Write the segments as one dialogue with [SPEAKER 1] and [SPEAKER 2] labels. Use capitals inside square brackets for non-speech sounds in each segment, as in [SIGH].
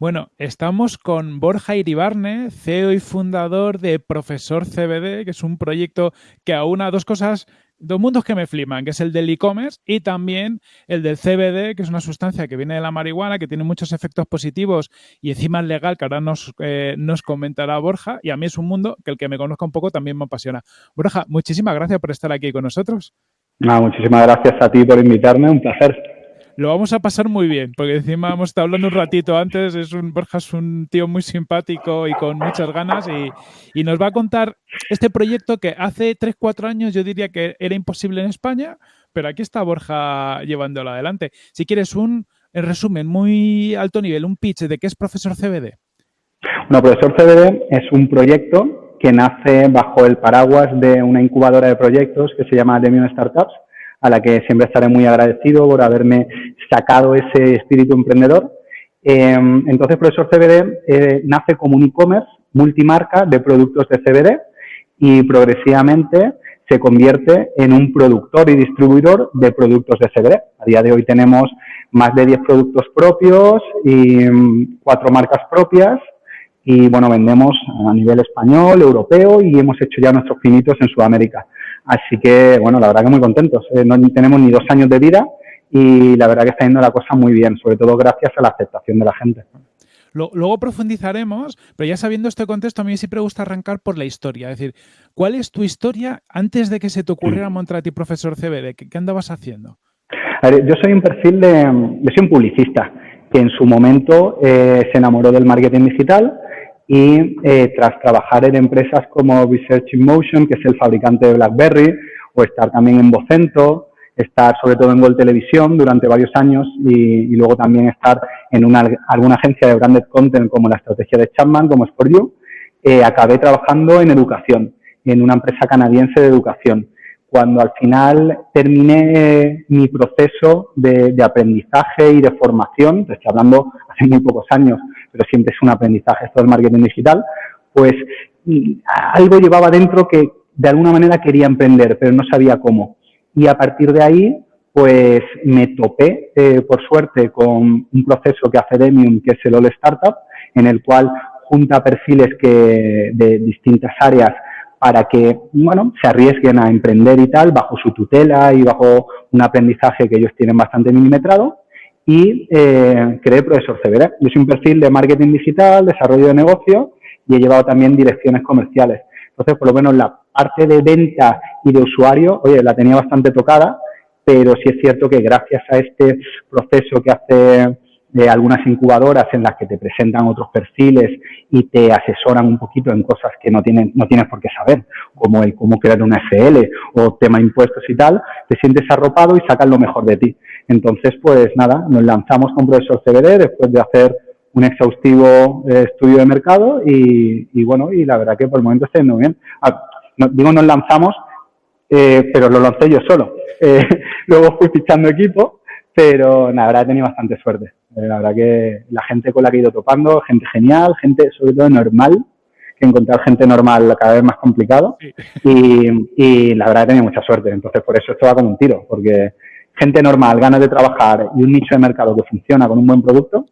[SPEAKER 1] Bueno, estamos con Borja Iribarne, CEO y fundador de Profesor CBD, que es un proyecto que aúna dos cosas, dos mundos que me flipan, que es el del e-commerce y también el del CBD, que es una sustancia que viene de la marihuana, que tiene muchos efectos positivos y encima es legal, que ahora nos, eh, nos comentará Borja. Y a mí es un mundo que el que me conozca un poco también me apasiona. Borja, muchísimas gracias por estar aquí con nosotros.
[SPEAKER 2] muchísimas gracias a ti por invitarme, un placer
[SPEAKER 1] lo vamos a pasar muy bien, porque encima hemos estado hablando un ratito antes, es un Borja es un tío muy simpático y con muchas ganas y, nos va a contar este proyecto que hace 3, 4 años yo diría que era imposible en España, pero aquí está Borja llevándolo adelante. Si quieres un en resumen muy alto nivel, un pitch de qué es Profesor CBD.
[SPEAKER 2] Bueno, Profesor CBD es un proyecto que nace bajo el paraguas de una incubadora de proyectos que se llama Demion Startups, a la que siempre estaré muy agradecido por haberme sacado ese espíritu emprendedor. Em, entonces, Profesor CBD eh, nace como un e-commerce multimarca de productos de CBD y progresivamente se convierte en un productor y distribuidor de productos de CBD. A día de hoy tenemos más de 10 productos propios y mm, cuatro marcas propias y bueno, vendemos a nivel español, europeo y hemos hecho ya nuestros finitos en Sudamérica. Así que, bueno, la verdad que muy contentos. Eh, no tenemos ni dos años de vida y la verdad que está yendo la cosa muy bien, sobre todo gracias a la aceptación de la gente.
[SPEAKER 1] Luego profundizaremos, pero ya sabiendo este contexto, a mí siempre me gusta arrancar por la historia. Es decir, ¿cuál es tu historia antes de que se te ocurriera mm. montar a ti profesor CBD? ¿Qué, andabas haciendo?
[SPEAKER 2] yo soy un perfil de, yo soy un publicista que en su momento eh, se enamoró del marketing digital y eh, tras trabajar en empresas como Research in Motion, que es el fabricante de BlackBerry, o estar también en Vocento, estar sobre todo en World Televisión durante varios años y, luego también estar en una, alguna agencia de branded content como la estrategia de Chapman, como es For You, eh, acabé trabajando en educación, en una empresa canadiense de educación. Cuando al final terminé mi proceso de, de aprendizaje y de formación, estoy hablando hace muy pocos años, pero siempre es un aprendizaje esto del marketing digital, pues algo llevaba dentro que de alguna manera quería emprender, pero no sabía cómo. Y a partir de ahí, pues me topé, eh, por suerte, con un proceso que hace Demium, que es el All Startup, en el cual junta perfiles que, de distintas áreas para que, bueno, se arriesguen a emprender y tal, bajo su tutela y bajo un aprendizaje que ellos tienen bastante milimetrado y eh, creé Profesor CBD. Yo soy un perfil de marketing digital, desarrollo de negocio y he llevado también direcciones comerciales. Entonces, por lo menos la parte de venta y de usuario, oye, la tenía bastante tocada, pero sí es cierto que gracias a este proceso que hace de algunas incubadoras en las que te presentan otros perfiles y te asesoran un poquito en cosas que no, tienen, no tienes por qué saber, como el cómo crear una FL o tema impuestos y tal, te sientes arropado y sacan lo mejor de ti. Entonces, pues nada, nos lanzamos con Profesor CBD después de hacer un exhaustivo eh, estudio de mercado y, bueno, y la verdad que por el momento está muy bien. Ah, digo nos lanzamos, eh, pero lo lancé yo solo. Eh, [LAUGHS] luego fui fichando equipo, pero la verdad he tenido bastante suerte. Eh, la verdad que la gente con la que he ido topando, gente genial, gente sobre todo normal, que encontrar gente normal cada vez más complicado. Y, la verdad que he tenido mucha suerte. Entonces, por eso esto va como un tiro, porque gente normal, ganas de trabajar y un nicho de mercado que funciona con un buen producto,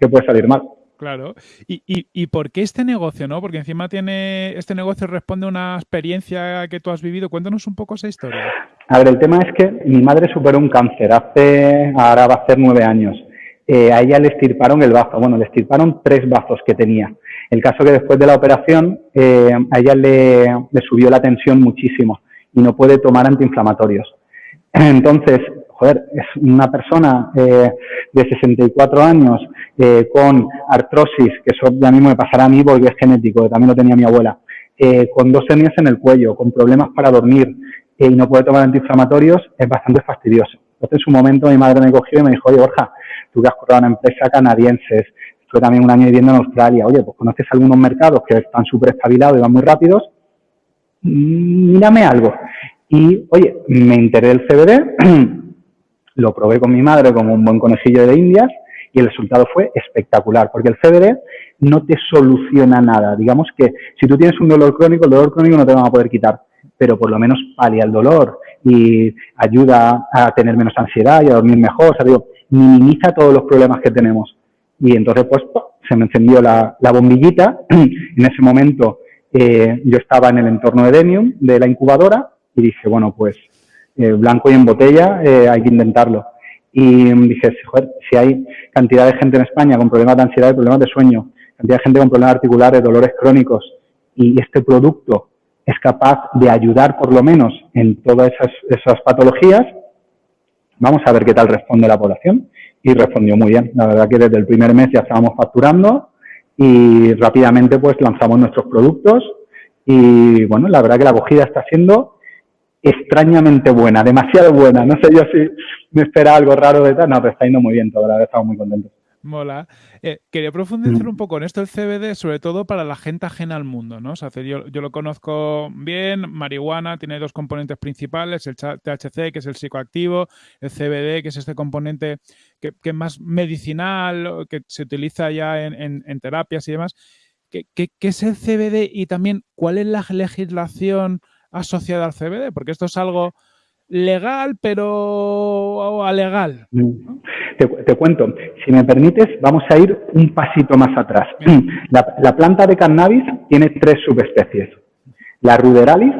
[SPEAKER 2] ¿qué puede salir mal?
[SPEAKER 1] Claro. ¿Y, y, y por qué este negocio, no? Porque encima tiene este negocio responde a una experiencia que tú has vivido. Cuéntanos un poco esa historia.
[SPEAKER 2] A ver, el tema es que mi madre superó un cáncer hace, ahora va a ser nueve años. Eh, a ella le estirparon el bazo, bueno, le estirparon tres bazos que tenía. El caso que después de la operación eh, a ella le, subió la tensión muchísimo y no puede tomar antiinflamatorios. [CLEARS THROAT] Entonces, joder, es una persona eh, de 64 años con artrosis, que eso ya mismo me pasará a mí porque es genético, también lo tenía mi abuela, con dos hernias en el cuello, con problemas para dormir y no puede tomar antiinflamatorios, es bastante fastidioso. Entonces, en su momento mi madre me cogió y me dijo, oye, Borja, tú que has curado una empresa canadiense, estuve también un año viviendo en Australia, oye, pues conoces algunos mercados que están súper estabilados y van muy rápidos, mm, mírame algo. Y, oye, me enteré del CBD, [CLEARS THROAT] lo probé con mi madre como un buen conejillo de indias Y el resultado fue espectacular, porque el CBD no te soluciona nada. Digamos que si tú tienes un dolor crónico, el dolor crónico no te van a poder quitar, pero por lo menos palia el dolor y ayuda a tener menos ansiedad y a dormir mejor. O sea, digo, minimiza todos los problemas que tenemos. Y entonces, pues, se me encendió la, bombillita. [CLEARS THROAT] en ese momento eh, yo estaba en el entorno de Demium, de la incubadora, y dije, bueno, pues, eh, blanco y en botella, eh, hay que intentarlo. Y dije, si hay cantidad de gente en España con problemas de ansiedad y problemas de sueño, cantidad de gente con problemas articulares, dolores crónicos, y este producto es capaz de ayudar por lo menos en todas esas, esas patologías, vamos a ver qué tal responde la población. Y respondió muy bien. La verdad que desde el primer mes ya estábamos facturando y rápidamente pues lanzamos nuestros productos y bueno, la verdad que la acogida está siendo extrañamente buena, demasiado buena. No sé yo si me espera algo raro de tal, no, pero está yendo muy bien todo, la verdad estamos muy contentos.
[SPEAKER 1] Mola. Eh, quería profundizar mm. un poco en esto del CBD, sobre todo para la gente ajena al mundo, ¿no? O sea, yo, yo, lo conozco bien, marihuana tiene dos componentes principales, el THC, que es el psicoactivo, el CBD, que es este componente que, es más medicinal, que se utiliza ya en, terapias y demás. ¿Qué, ¿Qué, es el CBD y también cuál es la legislación asociada al CBD? Porque esto es algo legal, pero alegal.
[SPEAKER 2] Te, cuento, si me permites, vamos a ir un pasito más atrás. [CLEARS THROAT] La, planta de cannabis tiene tres subespecies, la ruderalis,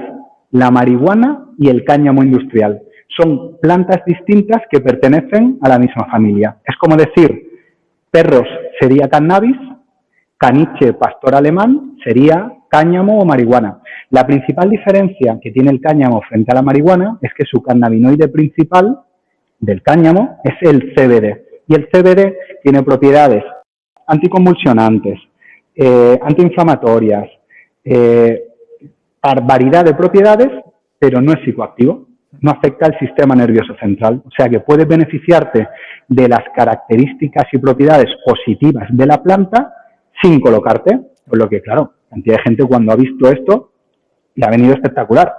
[SPEAKER 2] la marihuana y el cáñamo industrial. Son plantas distintas que pertenecen a la misma familia. Es como decir, perros sería cannabis, caniche pastor alemán sería cáñamo o marihuana. La principal diferencia que tiene el cáñamo frente a la marihuana es que su cannabinoide principal del cáñamo es el CBD. Y el CBD tiene propiedades anticonvulsionantes, eh, antiinflamatorias, eh, variedad de propiedades, pero no es psicoactivo, no afecta al sistema nervioso central. O sea que puede beneficiarte de las características y propiedades positivas de la planta sin colocarte, por lo que, claro, cantidad de gente cuando ha visto esto le ha venido espectacular.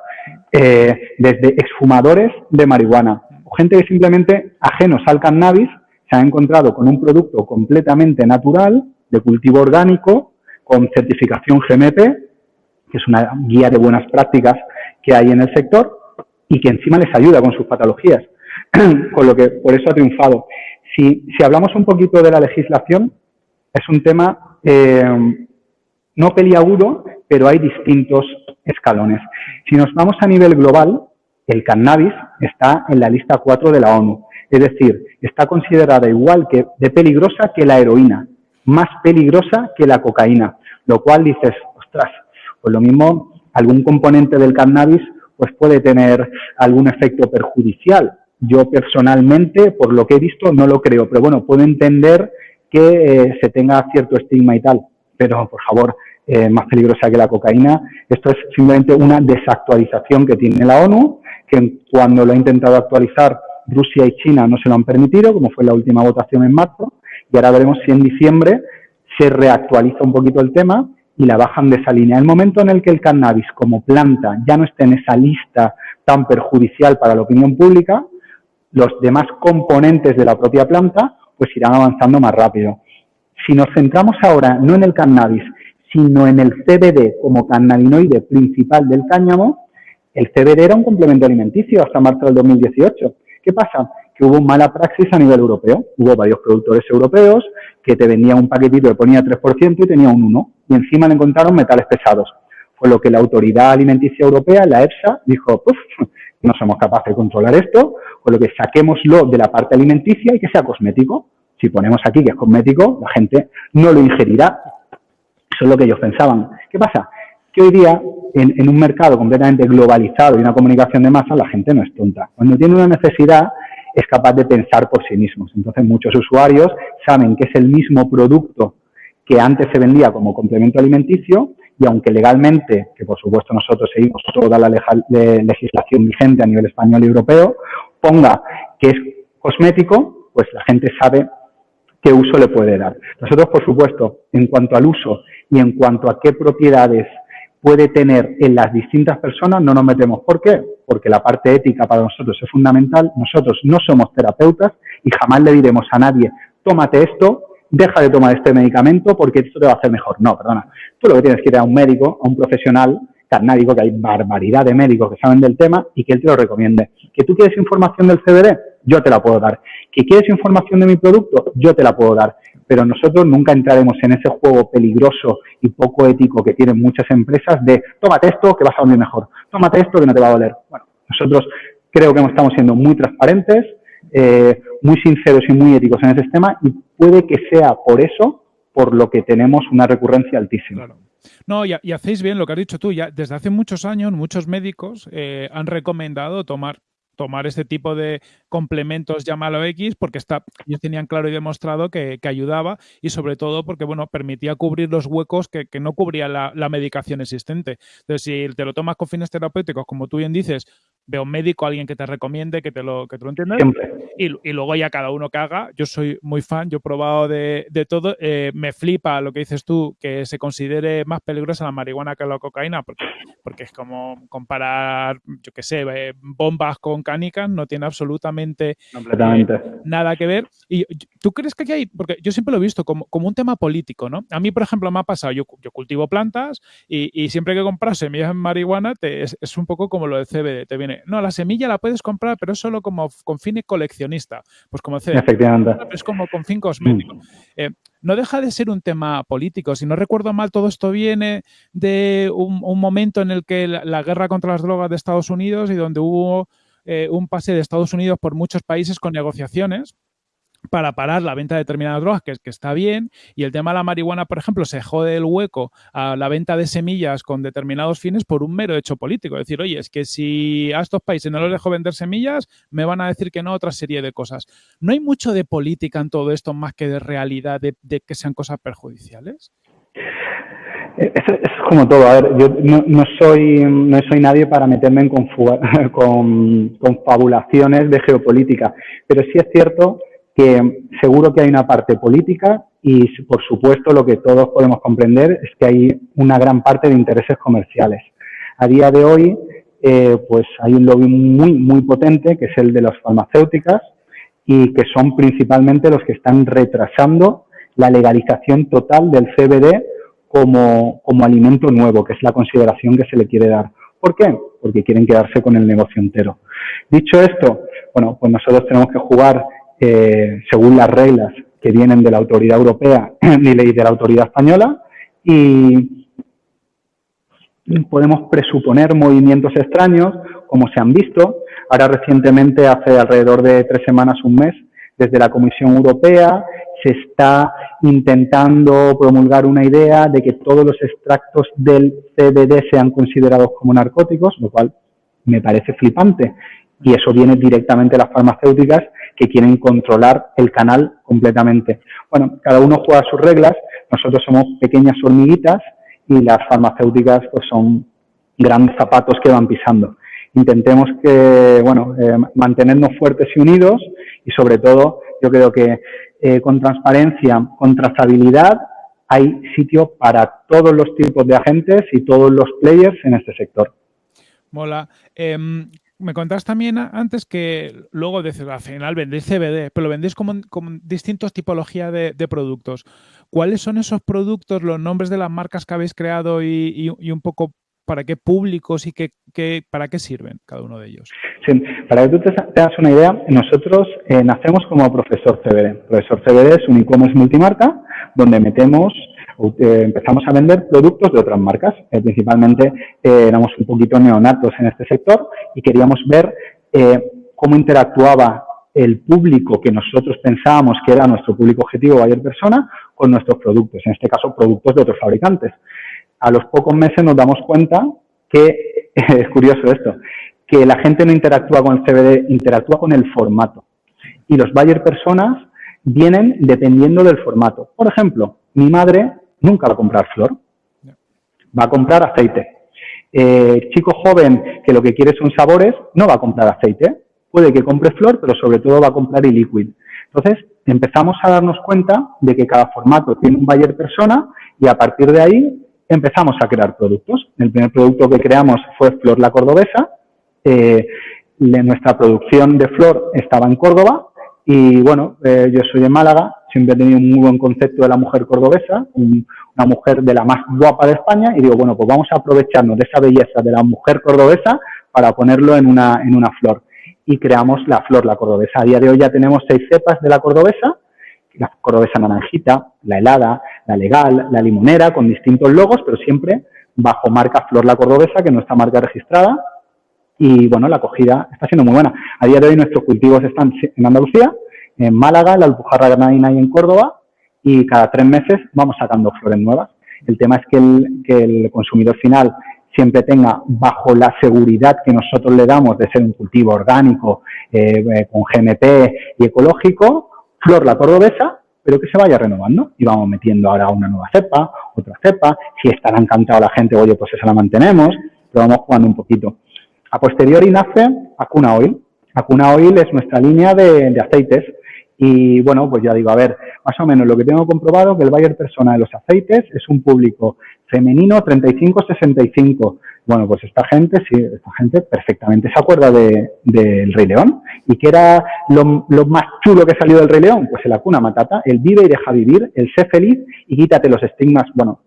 [SPEAKER 2] Eh, desde exfumadores de marihuana, gente que simplemente ajenos al cannabis se ha encontrado con un producto completamente natural, de cultivo orgánico, con certificación GMP, que es una guía de buenas prácticas que hay en el sector, y que encima les ayuda con sus patologías, [CLEARS THROAT] con lo que por eso ha triunfado. Si, si hablamos un poquito de la legislación, es un tema eh, no peliagudo, pero hay distintos escalones. Si nos vamos a nivel global, el cannabis está en la lista 4 de la ONU. Es decir, está considerada igual que de peligrosa que la heroína, más peligrosa que la cocaína, lo cual dices, ostras, pues lo mismo, algún componente del cannabis pues puede tener algún efecto perjudicial. Yo personalmente, por lo que he visto, no lo creo, pero bueno, puedo entender que eh, se tenga cierto estigma y tal pero por favor, eh, más peligrosa que la cocaína. Esto es simplemente una desactualización que tiene la ONU, que cuando lo ha intentado actualizar Rusia y China no se lo han permitido, como fue la última votación en marzo, y ahora veremos si en diciembre se reactualiza un poquito el tema y la bajan de esa línea. El momento en el que el cannabis como planta ya no esté en esa lista tan perjudicial para la opinión pública, los demás componentes de la propia planta pues irán avanzando más rápido. Si nos centramos ahora no en el cannabis, sino en el CBD como cannabinoide principal del cáñamo, el CBD era un complemento alimenticio hasta marzo del 2018. ¿Qué pasa? Que hubo mala praxis a nivel europeo. Hubo varios productores europeos que te vendían un paquetito que ponía 3% y tenía un 1%. Y encima le encontraron metales pesados. Fue lo que la Autoridad Alimenticia Europea, la EFSA, dijo, no somos capaces de controlar esto, con lo que saquémoslo de la parte alimenticia y que sea cosmético. Si ponemos aquí que es cosmético, la gente no lo ingerirá. Eso es lo que ellos pensaban. ¿Qué pasa? Que hoy día, en, un mercado completamente globalizado y una comunicación de masa, la gente no es tonta. Cuando tiene una necesidad, es capaz de pensar por sí mismos. Entonces, muchos usuarios saben que es el mismo producto que antes se vendía como complemento alimenticio y aunque legalmente, que por supuesto nosotros seguimos toda la legislación vigente a nivel español y europeo, ponga que es cosmético, pues la gente sabe qué uso le puede dar. Nosotros, por supuesto, en cuanto al uso y en cuanto a qué propiedades puede tener en las distintas personas, no nos metemos. ¿Por qué? Porque la parte ética para nosotros es fundamental. Nosotros no somos terapeutas y jamás le diremos a nadie tómate esto, deja de tomar este medicamento porque esto te va a hacer mejor. No, perdona. Tú lo que tienes que ir a un médico, a un profesional carnárico, que hay barbaridad de médicos que saben del tema y que él te lo recomiende. ¿Que tú quieres información del CBD? Yo te la puedo dar. ¿Que quieres información de mi producto? Yo te la puedo dar. Pero nosotros nunca entraremos en ese juego peligroso y poco ético que tienen muchas empresas de tómate esto que vas a dormir mejor, tómate esto que no te va a doler. Bueno, nosotros creo que estamos siendo muy transparentes, eh, muy sinceros y muy éticos en ese tema y puede que sea por eso por lo que tenemos una recurrencia altísima.
[SPEAKER 1] No, y, hacéis bien lo que has dicho tú. Ya desde hace muchos años, muchos médicos eh, han recomendado tomar tomar este tipo de complementos, llámalo X, porque está, ellos tenían claro y demostrado que, ayudaba y sobre todo porque, bueno, permitía cubrir los huecos que, no cubría la, la, medicación existente. Entonces, si te lo tomas con fines terapéuticos, como tú bien dices, ve a un médico, alguien que te recomiende, que te lo, que te lo entienda. Y, y, luego ya cada uno que haga. Yo soy muy fan, yo he probado de, de todo. Eh, me flipa lo que dices tú, que se considere más peligrosa la marihuana que la cocaína, porque, porque es como comparar, yo qué sé, eh, bombas con canicas, no tiene absolutamente
[SPEAKER 2] eh,
[SPEAKER 1] nada que ver. Y tú crees que aquí hay, porque yo siempre lo he visto como, como un tema político, ¿no? A mí, por ejemplo, me ha pasado, yo, yo cultivo plantas y, y siempre que compras semillas en marihuana te, es, es un poco como lo del CBD, te viene no, la semilla la puedes comprar, pero es solo como con fin coleccionista. Pues como [LAUGHS] es como con fin cosmético. Mm. Eh, no deja de ser un tema político. Si no recuerdo mal, todo esto viene de un, momento en el que la, guerra contra las drogas de Estados Unidos y donde hubo eh, un pase de Estados Unidos por muchos países con negociaciones para parar la venta de determinadas drogas, que, que está bien, y el tema de la marihuana, por ejemplo, se jode el hueco a la venta de semillas con determinados fines por un mero hecho político. Es decir, oye, es que si a estos países no les dejo vender semillas, me van a decir que no otra serie de cosas. ¿No hay mucho de política en todo esto más que de realidad, de, que sean cosas perjudiciales?
[SPEAKER 2] Es, como todo. A ver, yo no, soy, no soy nadie para meterme en [LAUGHS] con, con fabulaciones de geopolítica, pero sí es cierto que seguro que hay una parte política y, por supuesto, lo que todos podemos comprender es que hay una gran parte de intereses comerciales. A día de hoy, eh, pues hay un lobby muy, muy potente, que es el de las farmacéuticas, y que son principalmente los que están retrasando la legalización total del CBD como, como alimento nuevo, que es la consideración que se le quiere dar. ¿Por qué? Porque quieren quedarse con el negocio entero. Dicho esto, bueno, pues nosotros tenemos que jugar según las reglas que vienen de la autoridad europea [CLEARS THROAT] ley de la autoridad española y podemos presuponer movimientos extraños como se han visto. Ahora recientemente, hace alrededor de tres semanas, un mes, desde la Comisión Europea se está intentando promulgar una idea de que todos los extractos del CBD sean considerados como narcóticos, lo cual me parece flipante. Y eso viene directamente de las farmacéuticas que quieren controlar el canal completamente. Bueno, cada uno juega sus reglas, nosotros somos pequeñas hormiguitas y las farmacéuticas pues son grandes zapatos que van pisando. Intentemos que, bueno, eh, mantenernos fuertes y unidos y sobre todo yo creo que eh, con transparencia, con trazabilidad, hay sitio para todos los tipos de agentes y todos los players en este sector.
[SPEAKER 1] Mola. Em, me contabas también antes que luego de, al final vendéis CBD, pero lo vendéis como, como distintas tipologías de, productos. ¿Cuáles son esos productos, los nombres de las marcas que habéis creado y, un poco para qué públicos y qué, para qué sirven cada uno de ellos?
[SPEAKER 2] Para que tú te, hagas una idea, nosotros eh, nacemos como Profesor CBD. Profesor CBD es un e-commerce multimarca donde metemos empezamos a vender productos de otras marcas. Eh, principalmente eh, éramos un poquito neonatos en este sector y queríamos ver cómo interactuaba el público que nosotros pensábamos que era nuestro público objetivo, mayor persona, con nuestros productos, en este caso productos de otros fabricantes. A los pocos meses nos damos cuenta que, [LAUGHS] es curioso esto, que la gente no interactúa con el CBD, interactúa con el formato. Y los buyer personas vienen dependiendo del formato. Por ejemplo, mi madre nunca va a comprar flor, va a comprar aceite. Eh, chico joven que lo que quiere son sabores, no va a comprar aceite, puede que compre flor, pero sobre todo va a comprar e liquid. Entonces, empezamos a darnos cuenta de que cada formato tiene un buyer persona y a partir de ahí empezamos a crear productos. El primer producto que creamos fue Flor la Cordobesa. Eh, nuestra producción de flor estaba en Córdoba y bueno, eh, yo soy de Málaga, siempre he tenido un muy buen concepto de la mujer cordobesa, una mujer de la más guapa de España, y digo, bueno, pues vamos a aprovecharnos de esa belleza de la mujer cordobesa para ponerlo en una, en una flor. Y creamos la flor, la cordobesa. A día de hoy ya tenemos seis cepas de la cordobesa, la cordobesa naranjita, la helada, la legal, la limonera, con distintos logos, pero siempre bajo marca Flor la Cordobesa, que es nuestra marca registrada. Y bueno, la acogida está siendo muy buena. A día de hoy nuestros cultivos están en Andalucía, en Málaga, la Alpujarra Granadina y en Córdoba, y cada tres meses vamos sacando flores nuevas. El tema es que el, que el consumidor final siempre tenga bajo la seguridad que nosotros le damos de ser un cultivo orgánico, eh, eh, con GMP y ecológico, flor la cordobesa, pero que se vaya renovando y vamos metiendo ahora una nueva cepa, otra cepa, si estará encantado la gente, oye, pues esa la mantenemos, pero vamos jugando un poquito. A posteriori nace Acuna Oil. Acuna Oil es nuestra línea de aceites y bueno, pues ya digo, a ver, más o menos lo que tengo comprobado que el buyer persona de los aceites es un público femenino 35-65. Bueno, pues esta gente, sí, esta gente perfectamente se acuerda del de, Rey León. ¿Y qué era lo, más chulo que salió del Rey León? Pues el Acuna Matata, el vive y deja vivir, el sé feliz y quítate los estigmas. Bueno,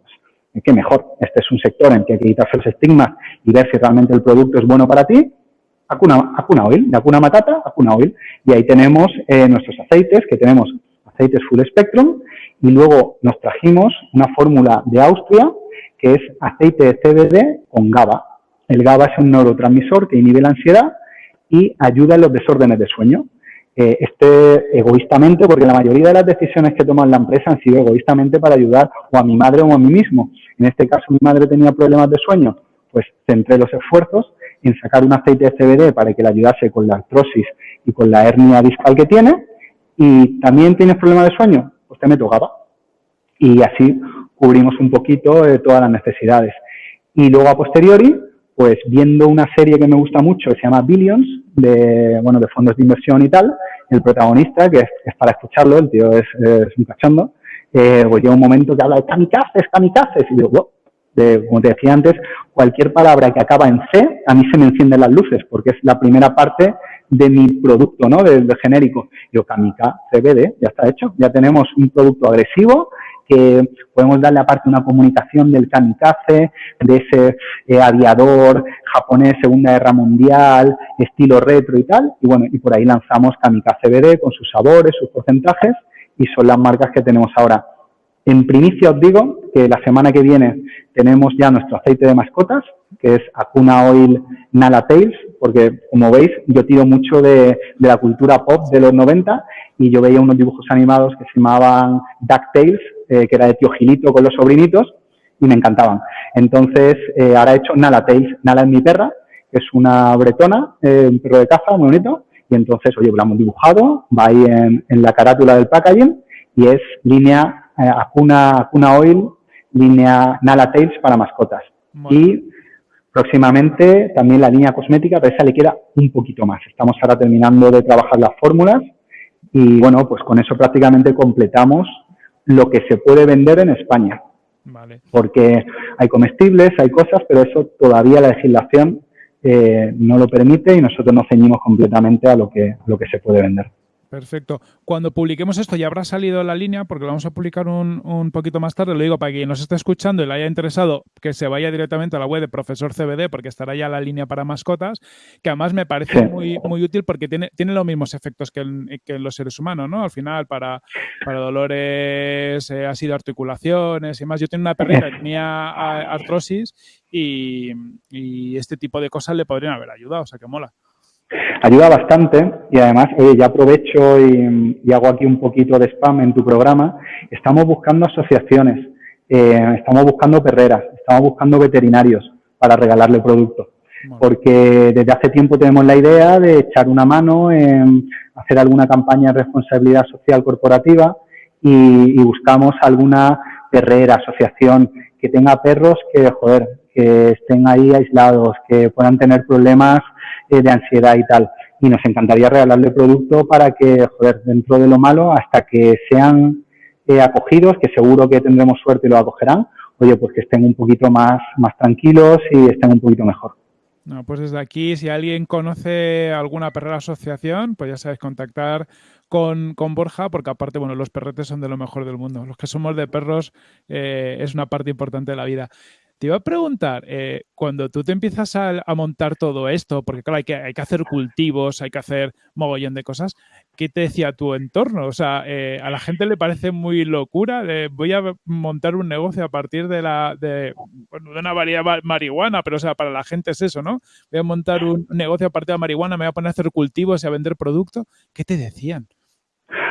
[SPEAKER 2] pues, qué mejor. Este es un sector en que hay que quitarse los estigmas y ver si realmente el producto es bueno para ti Acuna, Oil, de Acuna Matata, Acuna Oil. Y ahí tenemos eh, nuestros aceites, que tenemos aceites Full Spectrum, y luego nos trajimos una fórmula de Austria, que es aceite de CBD con GABA. El GABA es un neurotransmisor que inhibe la ansiedad y ayuda en los desórdenes de sueño. Eh, este egoístamente, porque la mayoría de las decisiones que toman la empresa han sido egoístamente para ayudar o a mi madre o a mí mismo. En este caso, mi madre tenía problemas de sueño, pues centré los esfuerzos en sacar un aceite de CBD para que le ayudase con la artrosis y con la hernia discal que tiene. Y también tienes problemas de sueño, pues te meto GABA. Y así cubrimos un poquito de todas las necesidades. Y luego a posteriori, pues viendo una serie que me gusta mucho que se llama Billions, de, bueno, de fondos de inversión y tal, el protagonista, que es, para escucharlo, el tío es, un cachondo, eh, pues llega un momento que habla de kamikazes, kamikazes, y digo, como te decía antes, cualquier palabra que acaba en C, a mí se me encienden las luces, porque es la primera parte de mi producto, ¿no? Del, genérico. Yo, Kamika CBD, ya está hecho. Ya tenemos un producto agresivo que podemos darle aparte una comunicación del kamikaze, de ese eh, aviador japonés Segunda Guerra Mundial, estilo retro y tal. Y bueno, y por ahí lanzamos Kamika CBD con sus sabores, sus porcentajes, y son las marcas que tenemos ahora. En primicia os digo que la semana que viene tenemos ya nuestro aceite de mascotas, que es Acuna Oil Nala Tails, porque como veis yo tiro mucho de, la cultura pop de los 90 y yo veía unos dibujos animados que se llamaban DuckTales, eh, que era de Tío Gilito con los sobrinitos, y me encantaban. Entonces eh, ahora he hecho Nala Tails, Nala es mi perra, que es una bretona, eh, un perro de caza muy bonito, y entonces, oye, lo hemos dibujado, va ahí en, en la carátula del packaging y es línea eh, Acuna, Oil, línea Nala Tails para mascotas. Y próximamente también la línea cosmética, pero esa le queda un poquito más. Estamos ahora terminando de trabajar las fórmulas y bueno, pues con eso prácticamente completamos lo que se puede vender en España. Porque hay comestibles, hay cosas, pero eso todavía la legislación eh, no lo permite y nosotros nos ceñimos completamente a lo que, a lo que se puede vender.
[SPEAKER 1] Perfecto. Cuando publiquemos esto ya habrá salido la línea, porque lo vamos a publicar un, poquito más tarde. Lo digo para quien nos esté escuchando y le haya interesado, que se vaya directamente a la web de Profesor CBD, porque estará ya la línea para mascotas, que además me parece muy, muy útil porque tiene, tiene los mismos efectos que en, los seres humanos, ¿no? Al final, para, para dolores, eh, ha sido articulaciones y más. Yo tengo una perrita que tenía artrosis y, y este tipo de cosas le podrían haber ayudado, o sea que mola.
[SPEAKER 2] Ayuda bastante y además, oye, ya aprovecho y, hago aquí un poquito de spam en tu programa. Estamos buscando asociaciones, eh, estamos buscando perreras, estamos buscando veterinarios para regalarle productos. Porque desde hace tiempo tenemos la idea de echar una mano en hacer alguna campaña de responsabilidad social corporativa y, y buscamos alguna perrera, asociación que tenga perros que, joder, que estén ahí aislados, que puedan tener problemas eh, de ansiedad y tal. Y nos encantaría regalarle producto para que, joder, dentro de lo malo, hasta que sean eh, acogidos, que seguro que tendremos suerte y lo acogerán, oye, pues que estén un poquito más, más tranquilos y estén un poquito mejor.
[SPEAKER 1] No, pues desde aquí, si alguien conoce alguna perrera asociación, pues ya sabes, contactar con, Borja, porque aparte, bueno, los perretes son de lo mejor del mundo. Los que somos de perros eh, es una parte importante de la vida. Te iba a preguntar, eh, cuando tú te empiezas a, montar todo esto, porque claro, hay que, hay que hacer cultivos, hay que hacer mogollón de cosas, ¿qué te decía tu entorno? O sea, eh, a la gente le parece muy locura, voy a montar un negocio a partir de la de, una variedad marihuana, pero o sea, para la gente es eso, ¿no? Voy a montar un negocio a partir de marihuana, me voy a poner a hacer cultivos y a vender productos. ¿Qué te decían?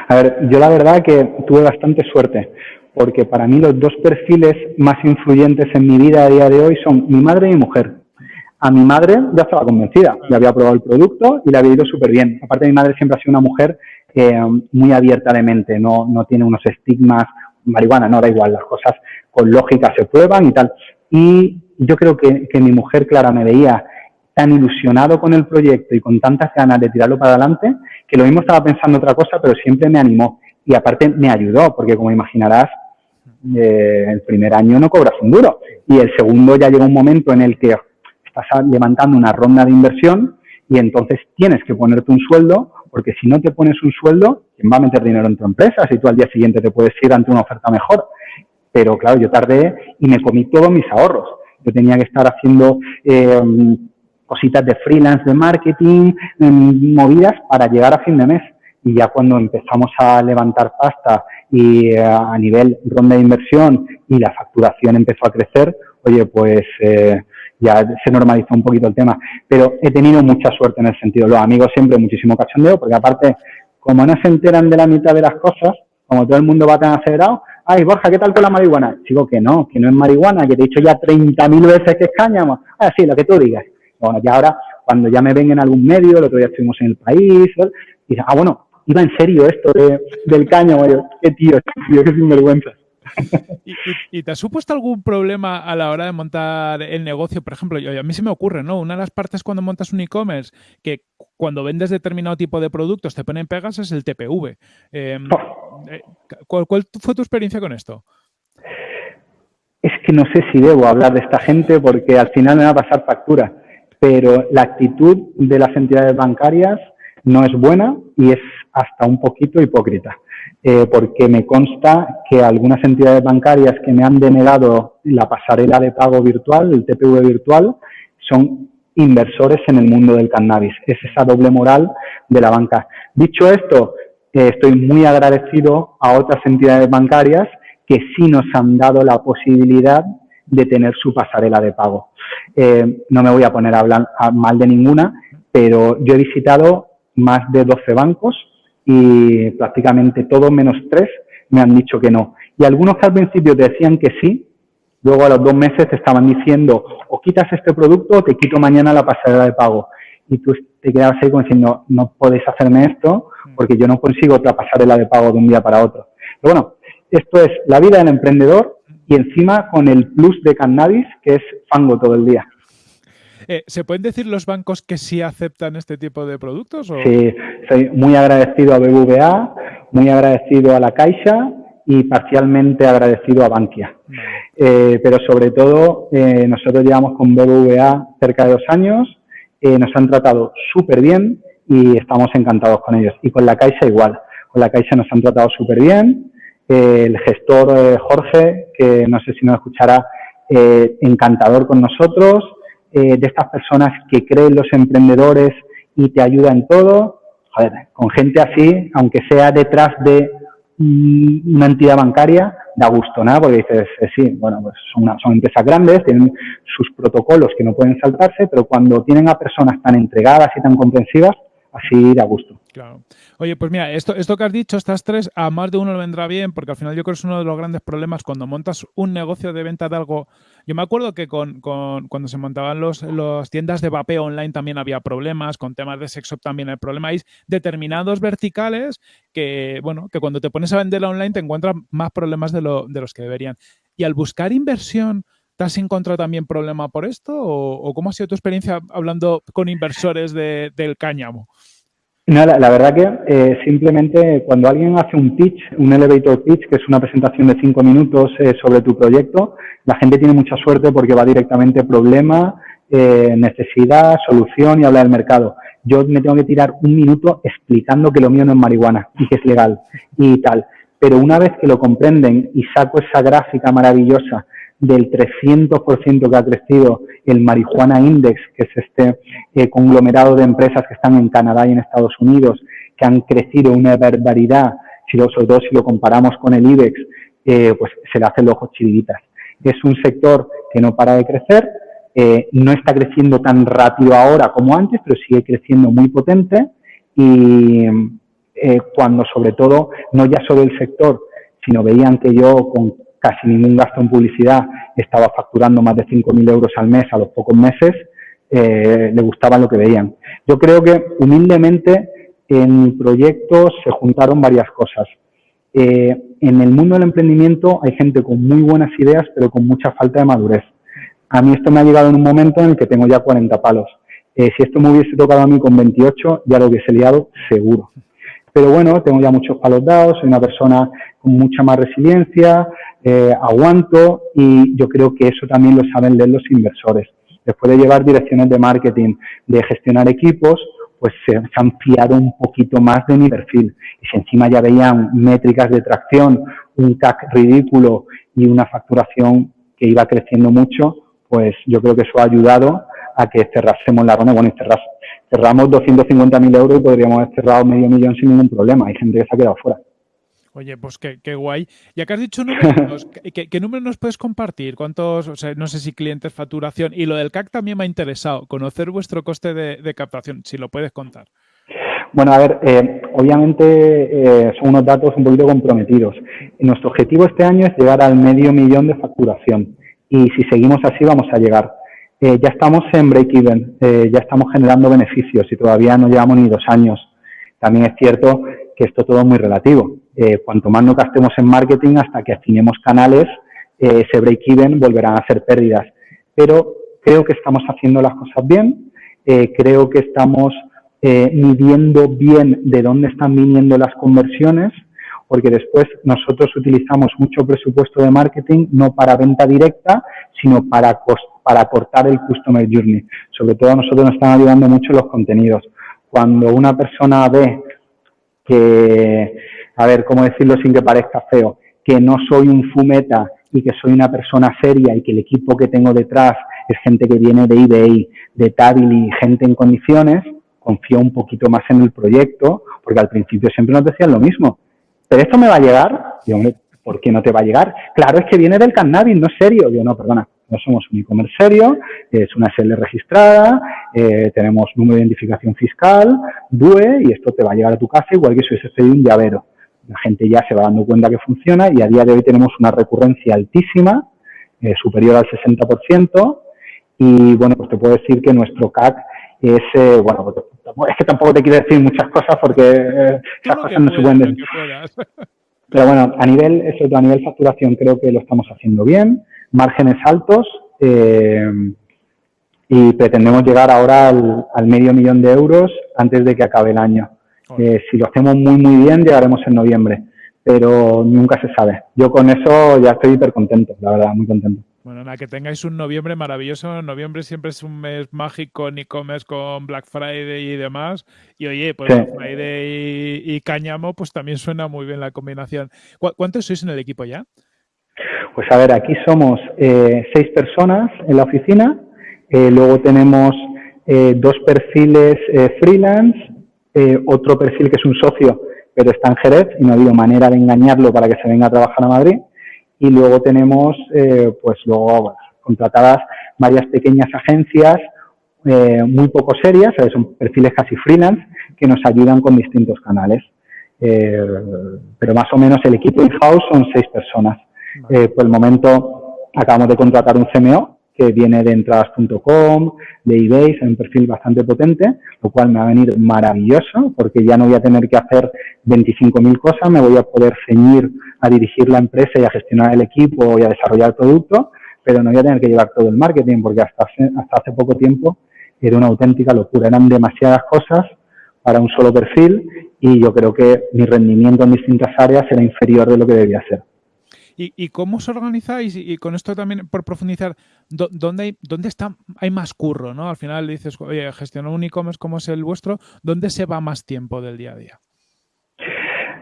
[SPEAKER 2] A ver, yo la verdad que tuve bastante suerte, porque para mí los dos perfiles más influyentes en mi vida a día de hoy son mi madre y mi mujer. A mi madre ya estaba convencida, ya había probado el producto y le había ido súper bien. Aparte, mi madre siempre ha sido una mujer eh, muy abierta de mente, no, no tiene unos estigmas, marihuana, no da igual, las cosas con lógica se prueban y tal. Y yo creo que, que mi mujer, Clara, me veía tan ilusionado con el proyecto y con tantas ganas de tirarlo para adelante, que lo mismo estaba pensando otra cosa, pero siempre me animó. Y aparte me ayudó, porque como imaginarás, eh, el primer año no cobras un duro. Y el segundo ya llega un momento en el que estás levantando una ronda de inversión y entonces tienes que ponerte un sueldo, porque si no te pones un sueldo, ¿quién va a meter dinero en tu empresa? Si tú al día siguiente te puedes ir ante una oferta mejor. Pero claro, yo tardé y me comí todos mis ahorros. Yo tenía que estar haciendo eh, cositas de freelance, de marketing, em, movidas para llegar a fin de mes. Y ya cuando empezamos a levantar pasta y eh, a nivel ronda de inversión y la facturación empezó a crecer, oye, pues eh, ya se normalizó un poquito el tema. Pero he tenido mucha suerte en el sentido. Los amigos siempre muchísimo cachondeo, porque aparte, como no se enteran de la mitad de las cosas, como todo el mundo va tan acelerado, ay, Borja, ¿qué tal con la marihuana? Digo que no, que no es marihuana, que te he dicho ya 30.000 veces que es cáñamo. Ah, sí, lo que tú digas. Bueno, y ahora, cuando ya me ven en algún medio, el otro día estuvimos en el país, y ah, bueno, iba en serio esto del caño, qué tío, qué sinvergüenza.
[SPEAKER 1] ¿Y, ¿Y, te ha supuesto algún problema a la hora de montar el negocio? Por ejemplo, yo, a mí se me ocurre, ¿no? Una de las partes cuando montas un e-commerce, que cuando vendes determinado tipo de productos te ponen pegas, es el TPV. Em, oh. eh, ¿cuál, ¿Cuál fue tu experiencia con esto?
[SPEAKER 2] Es que no sé si debo hablar de esta gente porque al final me va a pasar factura pero la actitud de las entidades bancarias no es buena y es hasta un poquito hipócrita, eh, porque me consta que algunas entidades bancarias que me han denegado la pasarela de pago virtual, el TPV virtual, son inversores en el mundo del cannabis. Es esa doble moral de la banca. Dicho esto, eh, estoy muy agradecido a otras entidades bancarias que sí nos han dado la posibilidad de tener su pasarela de pago. Eh, no me voy a poner a hablar mal de ninguna, pero yo he visitado más de 12 bancos y prácticamente todos menos tres me han dicho que no. Y algunos que al principio te decían que sí, luego a los dos meses te estaban diciendo o quitas este producto o te quito mañana la pasarela de pago. Y tú te quedabas ahí como diciendo, no puedes hacerme esto porque yo no consigo otra pasarela de pago de un día para otro. Pero bueno, esto es la vida del emprendedor y encima con el plus de cannabis, que es fango todo el día.
[SPEAKER 1] Eh, ¿Se pueden decir los bancos que sí aceptan este tipo de productos?
[SPEAKER 2] Sí, soy muy agradecido a BBVA, muy agradecido a la Caixa y parcialmente agradecido a Bankia. Eh, pero sobre todo, eh, nosotros llevamos con BBVA cerca de dos años, nos han tratado súper bien y estamos encantados con ellos. Y con la Caixa igual, con la Caixa nos han tratado súper bien, el gestor Jorge, que no sé si nos escuchará, encantador con nosotros, eh, de estas personas que creen los emprendedores y te ayudan todo. Joder, con gente así, aunque sea detrás de una entidad bancaria, da gusto, ¿no? Porque dices, sí, bueno, pues son, son empresas grandes, tienen sus protocolos que no pueden saltarse, pero cuando tienen a personas tan entregadas y tan comprensivas, así da gusto.
[SPEAKER 1] Claro. Oye, pues mira, esto, esto que has dicho, estas tres, a más de uno le vendrá bien, porque al final yo creo que es uno de los grandes problemas cuando montas un negocio de venta de algo. Yo me acuerdo que con, cuando se montaban los, las tiendas de vapeo online también había problemas, con temas de sexo también hay problemas. Hay determinados verticales que, bueno, que cuando te pones a vender online te encuentras más problemas de, lo, de los que deberían. Y al buscar inversión, ¿Te has encontrado también problema por esto? ¿O, cómo ha sido tu experiencia hablando con inversores del cáñamo?
[SPEAKER 2] No, la, verdad que eh, simplemente cuando alguien hace un pitch, un elevator pitch, que es una presentación de cinco minutos eh, sobre tu proyecto, la gente tiene mucha suerte porque va directamente problema, eh, necesidad, solución y habla del mercado. Yo me tengo que tirar un minuto explicando que lo mío no es marihuana y que es legal y tal. Pero una vez que lo comprenden y saco esa gráfica maravillosa del 300% que ha crecido el Marijuana Index, que es este eh, conglomerado de empresas que están en Canadá y en Estados Unidos, que han crecido una barbaridad, si lo, sobre si lo comparamos con el IBEX, eh, pues se le hacen los ojos chivitas. Es un sector que no para de crecer, eh, no está creciendo tan rápido ahora como antes, pero sigue creciendo muy potente y cuando sobre todo, no ya solo el sector, sino veían que yo con casi ningún gasto en publicidad, estaba facturando más de 5.000 euros al mes a los pocos meses, eh, le gustaba lo que veían. Yo creo que humildemente en mi proyecto se juntaron varias cosas. Eh, en el mundo del emprendimiento hay gente con muy buenas ideas, pero con mucha falta de madurez. A mí esto me ha llegado en un momento en el que tengo ya 40 palos. Eh, si esto me hubiese tocado a mí con 28, ya lo hubiese liado seguro. Pero bueno, tengo ya muchos palos dados, soy una persona con mucha más resiliencia, eh, aguanto y yo creo que eso también lo saben leer los inversores. Después de llevar direcciones de marketing, de gestionar equipos, pues se, han fiado un poquito más de mi perfil. Y si encima ya veían métricas de tracción, un CAC ridículo y una facturación que iba creciendo mucho, pues yo creo que eso ha ayudado a que cerrásemos la ronda. Bueno, y cerramos 250.000 euros y podríamos haber cerrado medio millón sin ningún problema. Hay gente que se ha quedado fuera.
[SPEAKER 1] Oye, pues qué, qué, guay. Ya que has dicho números, [LAUGHS] ¿qué, ¿qué, números nos puedes compartir? ¿Cuántos, o sea, no sé si clientes, facturación? Y lo del CAC también me ha interesado, conocer vuestro coste de, captación, si lo puedes contar.
[SPEAKER 2] Bueno, a ver, eh, obviamente eh, son unos datos un poquito comprometidos. Nuestro objetivo este año es llegar al medio millón de facturación y si seguimos así vamos a llegar. Eh, ya estamos en break-even, ya estamos generando beneficios y todavía no llevamos ni dos años. También es cierto que esto todo es muy relativo. Eh, cuanto más no gastemos en marketing hasta que afinemos canales, eh, ese break-even volverán a ser pérdidas. Pero creo que estamos haciendo las cosas bien, eh, creo que estamos midiendo bien de dónde están viniendo las conversiones, porque después nosotros utilizamos mucho presupuesto de marketing no para venta directa, sino para, para cortar el customer journey. Sobre todo a nosotros nos están ayudando mucho los contenidos. Cuando una persona ve que, a ver, ¿cómo decirlo sin que parezca feo? Que no soy un fumeta y que soy una persona seria y que el equipo que tengo detrás es gente que viene de eBay, de Tabil y gente en condiciones, confío un poquito más en el proyecto, porque al principio siempre nos decían lo mismo. ¿Pero esto me va a llegar? Y hombre, ¿por qué no te va a llegar? Claro, es que viene del cannabis, no es serio. Yo, no, perdona, no somos un e-commerce serio, es una SL registrada, eh, tenemos número de identificación fiscal, DUE, y esto te va a llegar a tu casa igual que si hubiese un llavero. La gente ya se va dando cuenta que funciona y a día de hoy tenemos una recurrencia altísima, eh, superior al 60%, y bueno, pues te puedo decir que nuestro CAC es, eh, bueno, pues, es que tampoco te quiero decir muchas cosas porque esas cosas no se pueden [LAUGHS] Pero bueno, a nivel, eso, a nivel facturación creo que lo estamos haciendo bien márgenes altos eh, y pretendemos llegar ahora al, medio millón de euros antes de que acabe el año. Eh, si lo hacemos muy, muy bien, llegaremos en noviembre, pero nunca se sabe. Yo con eso ya estoy hiper contento, la verdad, muy contento.
[SPEAKER 1] Bueno, nada, que tengáis un noviembre maravilloso. Noviembre siempre es un mes mágico en e-commerce con Black Friday y demás. Y oye, pues Black Friday y, Cáñamo, pues también suena muy bien la combinación. ¿Cuántos sois en el equipo ya?
[SPEAKER 2] Pues a ver, aquí somos eh, seis personas en la oficina, eh, luego tenemos eh, dos perfiles freelance, otro perfil que es un socio, pero está en Jerez y no ha habido manera de engañarlo para que se venga a trabajar a Madrid. Y luego tenemos, pues luego contratadas varias pequeñas agencias muy poco serias, son perfiles casi freelance, que nos ayudan con distintos canales. pero más o menos el equipo in-house son seis personas. Eh, por el momento acabamos de contratar un CMO que viene de entradas.com, de eBay, es un perfil bastante potente, lo cual me va a venir maravilloso porque ya no voy a tener que hacer 25.000 cosas, me voy a poder ceñir a dirigir la empresa y a gestionar el equipo y a desarrollar el producto, pero no voy a tener que llevar todo el marketing porque hasta hasta hace poco tiempo era una auténtica locura, eran demasiadas cosas para un solo perfil y yo creo que mi rendimiento en distintas áreas era inferior de lo que debía ser.
[SPEAKER 1] ¿Y, cómo os organizáis? Y, con esto también por profundizar, ¿dónde hay, dónde está, hay más curro? ¿no? Al final dices, oye, gestionar un e-commerce como es el vuestro, ¿dónde se va más tiempo del día a día?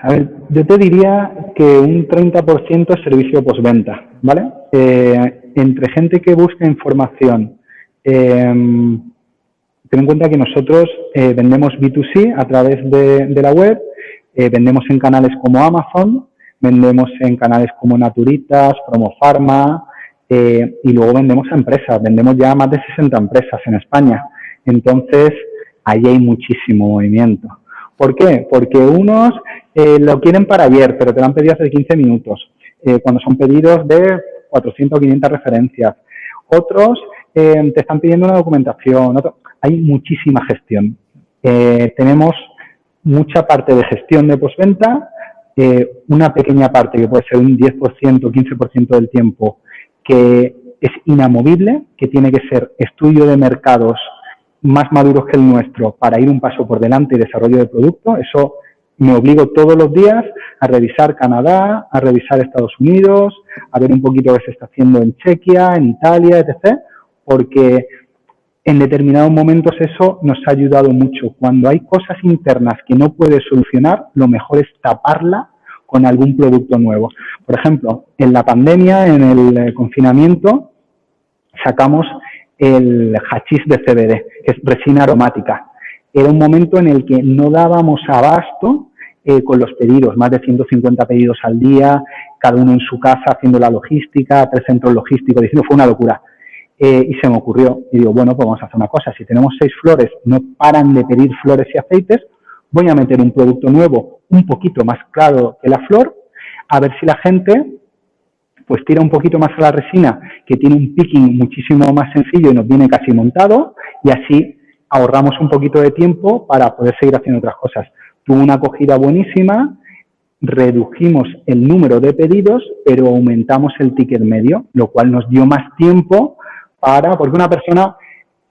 [SPEAKER 2] A ver, yo te diría que un 30% es servicio postventa, ¿vale? Eh, entre gente que busca información, eh, ten en cuenta que nosotros eh, vendemos B2C a través de, la web, vendemos en canales como Amazon, vendemos en canales como Naturitas, Promo Pharma, y luego vendemos a empresas, vendemos ya más de 60 empresas en España. Entonces, ahí hay muchísimo movimiento. ¿Por qué? Porque unos eh, lo quieren para ayer, pero te lo han pedido hace 15 minutos, eh, cuando son pedidos de 400 o 500 referencias. Otros eh, te están pidiendo una documentación. hay muchísima gestión. tenemos mucha parte de gestión de postventa, una pequeña parte que puede ser un 10%, 15% del tiempo, que es inamovible, que tiene que ser estudio de mercados más maduros que el nuestro para ir un paso por delante y desarrollo de producto. Eso me obligo todos los días a revisar Canadá, a revisar Estados Unidos, a ver un poquito qué se está haciendo en Chequia, en Italia, etc., porque en determinados momentos eso nos ha ayudado mucho. Cuando hay cosas internas que no puedes solucionar, lo mejor es taparla con algún producto nuevo. Por ejemplo, en la pandemia, en el eh, confinamiento, sacamos el hachís de CBD, que es resina aromática. Era un momento en el que no dábamos abasto eh, con los pedidos, más de 150 pedidos al día, cada uno en su casa haciendo la logística, tres centros logísticos, diciendo, fue una locura. Eh, y se me ocurrió, y digo, bueno, pues vamos a hacer una cosa, si tenemos seis flores, no paran de pedir flores y aceites, voy a meter un producto nuevo un poquito más claro que la flor, a ver si la gente pues tira un poquito más a la resina, que tiene un picking muchísimo más sencillo y nos viene casi montado, y así ahorramos un poquito de tiempo para poder seguir haciendo otras cosas. Tuvo una acogida buenísima, redujimos el número de pedidos, pero aumentamos el ticket medio, lo cual nos dio más tiempo para, porque una persona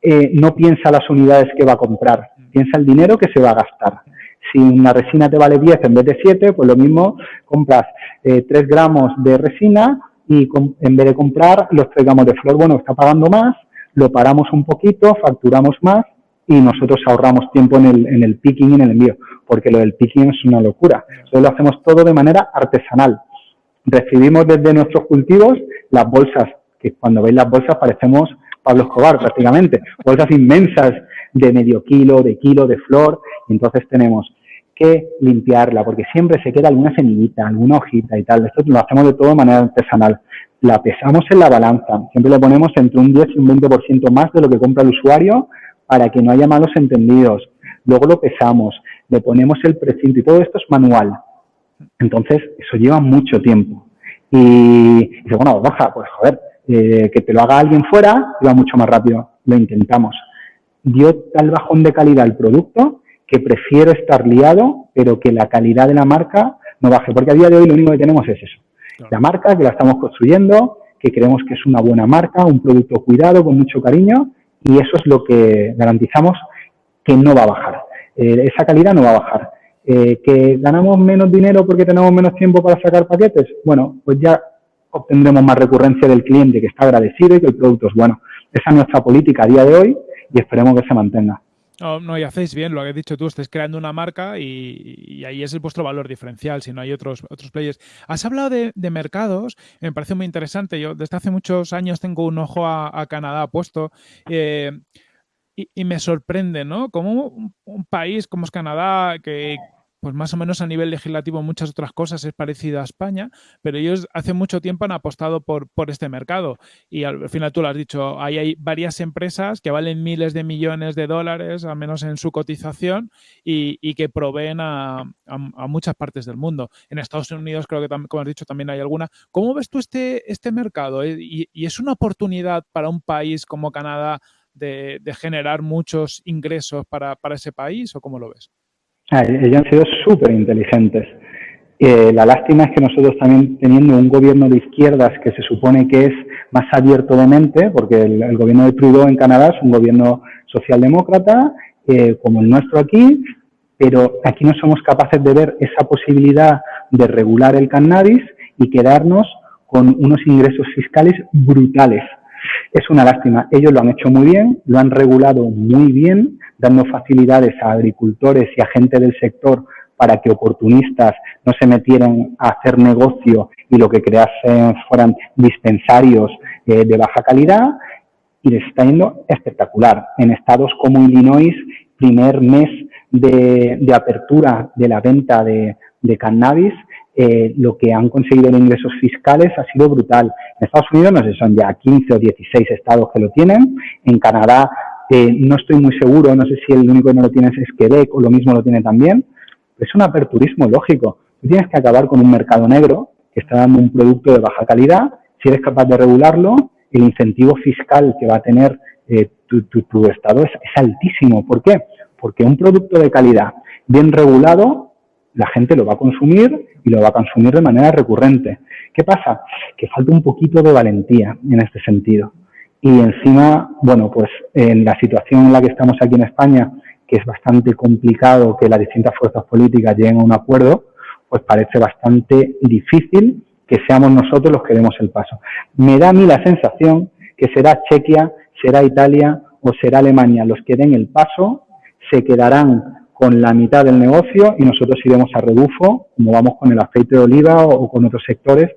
[SPEAKER 2] eh, no piensa las unidades que va a comprar, piensa el dinero que se va a gastar. Si una resina te vale 10 en vez de 7, pues lo mismo compras eh, 3 gramos de resina y en vez de comprar los traigamos de flor, bueno, está pagando más, lo paramos un poquito, facturamos más y nosotros ahorramos tiempo en el, en el picking y en el envío, porque lo del picking es una locura. Entonces lo hacemos todo de manera artesanal. Recibimos desde nuestros cultivos las bolsas, que cuando veis las bolsas parecemos Pablo Escobar prácticamente, bolsas inmensas de medio kilo, de kilo de flor, y entonces tenemos que limpiarla, porque siempre se queda alguna semillita, alguna hojita y tal. Esto lo hacemos de todo de manera artesanal. La pesamos en la balanza, siempre le ponemos entre un 10 y un 20% más de lo que compra el usuario para que no haya malos entendidos. Luego lo pesamos, le ponemos el precinto y todo esto es manual. Entonces, eso lleva mucho tiempo. Y, dice, bueno, baja, pues joder, eh, que te lo haga alguien fuera, va mucho más rápido. Lo intentamos. Dio tal bajón de calidad el producto que prefiero estar liado, pero que la calidad de la marca no baje, porque a día de hoy lo único que tenemos es eso. La marca, que la estamos construyendo, que creemos que es una buena marca, un producto cuidado, con mucho cariño, y eso es lo que garantizamos que no va a bajar. Eh, esa calidad no va a bajar. Eh, ¿Que ganamos menos dinero porque tenemos menos tiempo para sacar paquetes? Bueno, pues ya obtendremos más recurrencia del cliente que está agradecido y que el producto es bueno. Esa es nuestra política a día de hoy y esperemos que se mantenga.
[SPEAKER 1] No, no, y hacéis bien lo que has dicho tú, estáis creando una marca y, ahí es el vuestro valor diferencial, si no hay otros, otros players. Has hablado de, mercados, me parece muy interesante. Yo desde hace muchos años tengo un ojo a, Canadá puesto eh, y, me sorprende, ¿no? Como un país como es Canadá, que, pues más o menos a nivel legislativo muchas otras cosas es parecido a España, pero ellos hace mucho tiempo han apostado por, por este mercado. Y al final tú lo has dicho, hay varias empresas que valen miles de millones de dólares, al menos en su cotización, y, que proveen a, muchas partes del mundo. En Estados Unidos creo que, como has dicho, también hay alguna. ¿Cómo ves tú este, este mercado? Eh, ¿Y, es una oportunidad para un país como Canadá de, generar muchos ingresos para, para ese país o cómo lo ves?
[SPEAKER 2] Ah, ellos han sido súper inteligentes. Eh, la lástima es que nosotros también teniendo un gobierno de izquierdas que se supone que es más abierto de mente, porque el, gobierno de Trudeau en Canadá es un gobierno socialdemócrata, eh, como el nuestro aquí, pero aquí no somos capaces de ver esa posibilidad de regular el cannabis y quedarnos con unos ingresos fiscales brutales. Es una lástima. Ellos lo han hecho muy bien, lo han regulado muy bien, dando facilidades a agricultores y a gente del sector para que oportunistas no se metieran a hacer negocio y lo que creasen fueran dispensarios eh, de baja calidad y les está yendo espectacular. En estados como Illinois, primer mes de, apertura de la venta de, cannabis, eh, lo que han conseguido en ingresos fiscales ha sido brutal. En Estados Unidos no sé, son ya 15 o 16 estados que lo tienen. En Canadá eh, no estoy muy seguro, no sé si el único que no lo tiene es Quebec o lo mismo lo tiene también. Es un aperturismo lógico. Tú tienes que acabar con un mercado negro que está dando un producto de baja calidad. Si eres capaz de regularlo, el incentivo fiscal que va a tener eh, tu, estado es, altísimo. ¿Por qué? Porque un producto de calidad bien regulado, la gente lo va a consumir y lo va a consumir de manera recurrente. ¿Qué pasa? Que falta un poquito de valentía en este sentido. Y encima, bueno, pues en la situación en la que estamos aquí en España, que es bastante complicado que las distintas fuerzas políticas lleguen a un acuerdo, pues parece bastante difícil que seamos nosotros los que demos el paso. Me da a mí la sensación que será Chequia, será Italia o será Alemania los que den el paso, se quedarán con la mitad del negocio y nosotros iremos a rebufo, como vamos con el aceite de oliva o, con otros sectores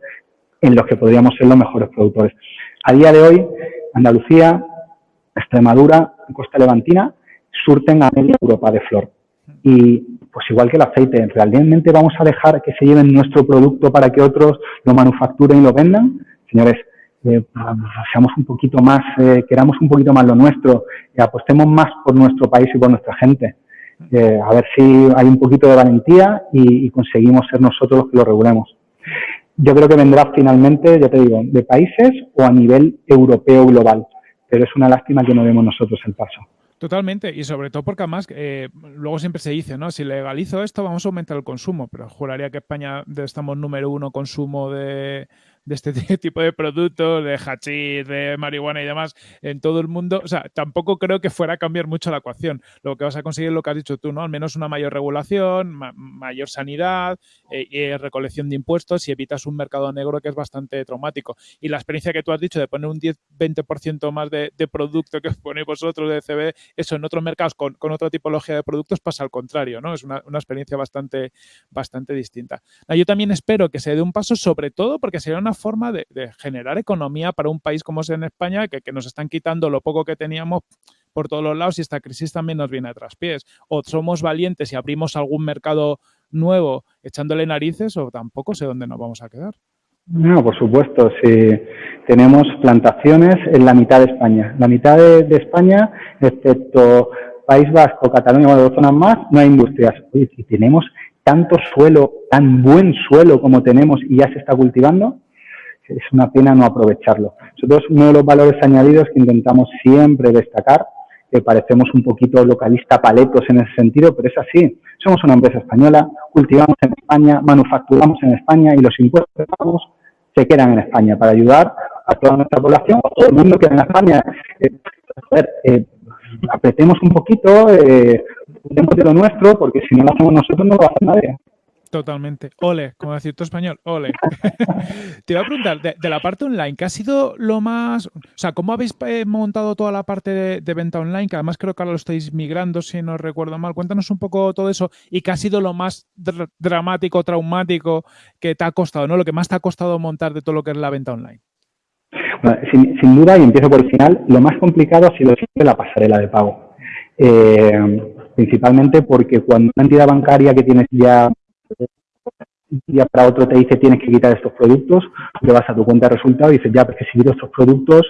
[SPEAKER 2] en los que podríamos ser los mejores productores. A día de hoy, Andalucía, Extremadura, Costa Levantina, surten a media Europa de flor. Y pues igual que el aceite, ¿realmente vamos a dejar que se lleven nuestro producto para que otros lo manufacturen y lo vendan? Señores, eh, seamos un poquito más, eh, queramos un poquito más lo nuestro, y apostemos más por nuestro país y por nuestra gente. Eh, a ver si hay un poquito de valentía y, conseguimos ser nosotros los que lo regulemos. Yo creo que vendrá finalmente, ya te digo, de países o a nivel europeo global, pero es una lástima que no demos nosotros el paso.
[SPEAKER 1] Totalmente, y sobre todo porque además eh, luego siempre se dice, ¿no? Si legalizo esto vamos a aumentar el consumo, pero juraría que España estamos número uno consumo de, de este [LAUGHS] tipo de productos, de hachís, de marihuana y demás, en todo el mundo, o sea, tampoco creo que fuera a cambiar mucho la ecuación. Lo que vas a conseguir es lo que has dicho tú, ¿no? Al menos una mayor regulación, mayor sanidad, eh, y recolección de impuestos y evitas un mercado negro que es bastante traumático. Y la experiencia que tú has dicho de poner un 10-20% más de, producto que ponéis vosotros de CB, eso en otros mercados con, otra tipología de productos pasa al contrario, ¿no? Es una, experiencia bastante, bastante distinta. Yo también espero que se dé un paso, sobre todo porque sería una forma de, generar economía para un país como es en España, que, nos están quitando lo poco que teníamos por todos los lados y esta crisis también nos viene a traspiés. O somos valientes y abrimos algún mercado nuevo echándole narices o tampoco sé dónde nos vamos a quedar.
[SPEAKER 2] No, por supuesto, si tenemos plantaciones en la mitad de España. La mitad de, España, excepto País Vasco, Cataluña o dos zonas más, no hay industrias. y tenemos tanto suelo, tan buen suelo como tenemos y ya se está cultivando, es una pena no aprovecharlo. Nosotros uno de los valores añadidos que intentamos siempre destacar, que parecemos un poquito localista paletos en ese sentido, pero es así. Somos una empresa española, cultivamos en España, manufacturamos en España y los impuestos que pagamos se quedan en España para ayudar a toda nuestra población, todo el mundo que en España. Eh, eh, apretemos un poquito, eh, de lo nuestro, porque si no lo hacemos nosotros no lo va a hacer nadie.
[SPEAKER 1] Totalmente. Ole, como decir tu español, ole. [LAUGHS] Te iba a preguntar, de, la parte online, ¿qué ha sido lo más... O sea, ¿cómo habéis eh, montado toda la parte de, venta online? Que además creo que ahora lo estáis migrando, si no recuerdo mal. Cuéntanos un poco todo eso y qué ha sido lo más dramático, traumático que te ha costado, ¿no? Lo que más te ha costado montar de todo lo que es la venta online.
[SPEAKER 2] sin, duda, y empiezo por el final, lo más complicado ha sido la pasarela de pago. Eh, principalmente porque cuando una entidad bancaria que tienes ya un día para otro te dice tienes que quitar estos productos, te vas a tu cuenta de resultados y dices, ya, porque si quito estos productos,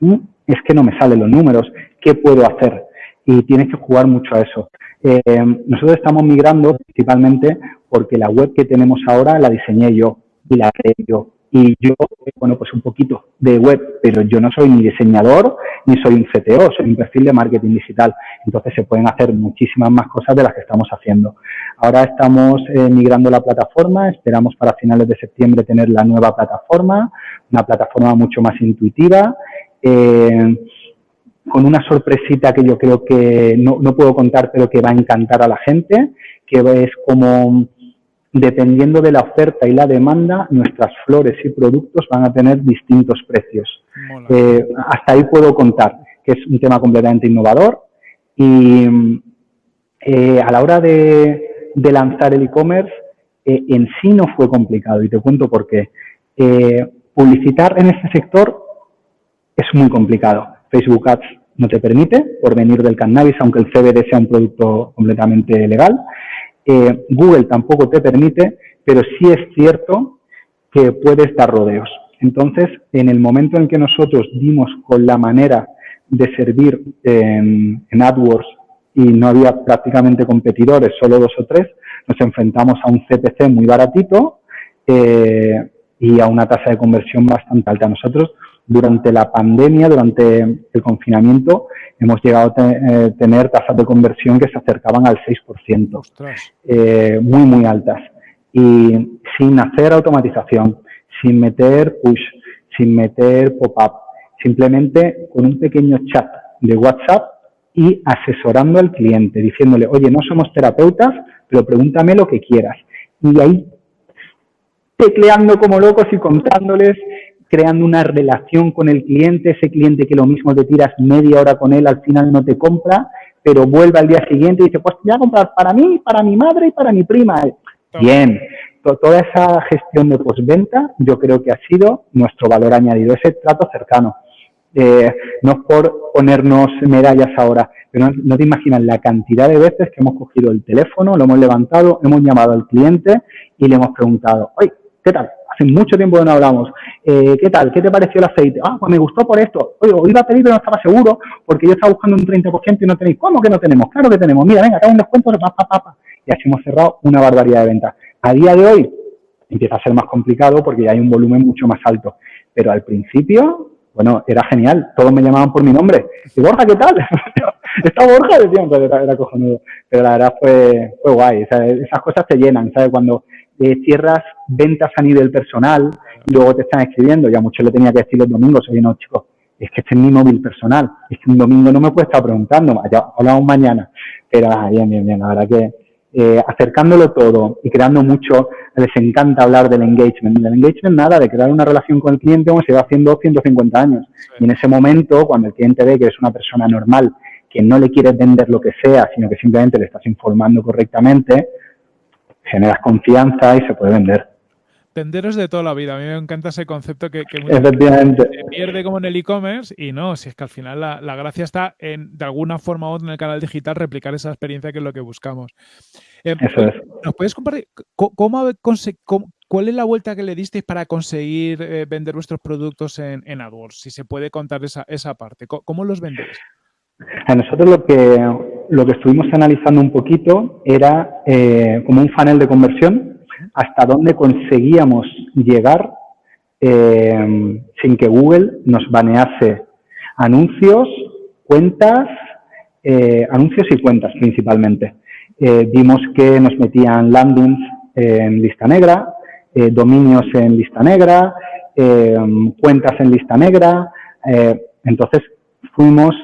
[SPEAKER 2] mm, es que no me salen los números, ¿qué puedo hacer? Y tienes que jugar mucho a eso. Eh, nosotros estamos migrando principalmente porque la web que tenemos ahora la diseñé yo y la creé yo. Y yo, bueno, pues un poquito de web, pero yo no soy ni diseñador ni soy un CTO, soy un perfil de marketing digital. Entonces se pueden hacer muchísimas más cosas de las que estamos haciendo. Ahora estamos eh, migrando la plataforma, esperamos para finales de septiembre tener la nueva plataforma, una plataforma mucho más intuitiva, eh, con una sorpresita que yo creo que no, no puedo contar, pero que va a encantar a la gente, que es como dependiendo de la oferta y la demanda, nuestras flores y productos van a tener distintos precios. Eh, hasta ahí puedo contar que es un tema completamente innovador y eh, a la hora de, lanzar el e-commerce eh, en sí no fue complicado y te cuento por qué. publicitar en este sector es muy complicado. Facebook Ads no te permite por venir del cannabis, aunque el CBD sea un producto completamente legal. Google tampoco te permite, pero sí es cierto que puedes dar rodeos. Entonces, en el momento en que nosotros dimos con la manera de servir en, AdWords y no había prácticamente competidores, solo dos o tres, nos enfrentamos a un CPC muy baratito eh, y a una tasa de conversión bastante alta. Nosotros, durante la pandemia, durante el confinamiento, hemos llegado a eh, tener tasas de conversión que se acercaban al 6%, eh, muy, muy altas. Y sin hacer automatización, sin meter push, sin meter pop-up, simplemente con un pequeño chat de WhatsApp y asesorando al cliente, diciéndole, oye, no somos terapeutas, pero pregúntame lo que quieras. Y ahí tecleando como locos y contándoles, creando una relación con el cliente, ese cliente que lo mismo te tiras media hora con él, al final no te compra, pero vuelve al día siguiente y dice, pues voy a comprar para mí, para mi madre y para mi prima. Bien, toda esa gestión de postventa yo creo que ha sido nuestro valor añadido, ese trato cercano. Eh, no es por ponernos medallas ahora, pero no, te imaginas la cantidad de veces que hemos cogido el teléfono, lo hemos levantado, hemos llamado al cliente y le hemos preguntado, oye, ¿qué tal? Hace mucho tiempo que no hablamos. Eh, ¿Qué tal? ¿Qué te pareció el aceite? Ah, pues me gustó por esto. Oye, hoy iba a pedir pero no estaba seguro porque yo estaba buscando un 30% y no tenéis. ¿Cómo que no tenemos? Claro que tenemos. Mira, venga, acá un descuento, pa, pa, pa, Y así hemos cerrado una barbaridad de ventas. A día de hoy empieza a ser más complicado porque ya hay un volumen mucho más alto. Pero al principio, bueno, era genial. Todos me llamaban por mi nombre. Y Borja, ¿qué tal? [LAUGHS] ¿Está Borja? Decían, pues era, era cojonudo. Pero la verdad fue, fue guay. esas cosas te llenan, ¿sabes? Cuando eh, cierras ventas a nivel personal y luego te están escribiendo, ya mucho le tenía que decir los domingos, oye, no, chicos, es que este es mi móvil personal, es que un domingo no me puede estar preguntando, ya hablamos mañana, pero ah, bien, bien, bien, la verdad que eh, acercándolo todo y creando mucho, les encanta hablar del engagement. Del engagement nada, de crear una relación con el cliente como se va haciendo 150 años. Y en ese momento, cuando el cliente ve que eres una persona normal, que no le quieres vender lo que sea, sino que simplemente le estás informando correctamente, generas confianza y se puede vender.
[SPEAKER 1] Venderos de toda la vida. A mí me encanta ese concepto que, que
[SPEAKER 2] Efectivamente.
[SPEAKER 1] se pierde como en el e-commerce y no, si es que al final la, gracia está en, de alguna forma u otra en el canal digital, replicar esa experiencia que es lo que buscamos.
[SPEAKER 2] Eh, Eso es.
[SPEAKER 1] ¿Nos puedes compartir cómo, cuál es la vuelta que le disteis para conseguir eh, vender vuestros productos en, en, AdWords? Si se puede contar esa, esa parte. ¿Cómo, los vendéis?
[SPEAKER 2] A nosotros lo que, lo que estuvimos analizando un poquito era eh, como un funnel de conversión hasta dónde conseguíamos llegar eh, sin que Google nos banease anuncios, cuentas, eh, anuncios y cuentas principalmente. Eh, vimos que nos metían landings en lista negra, dominios en lista negra, cuentas en lista negra. entonces fuimos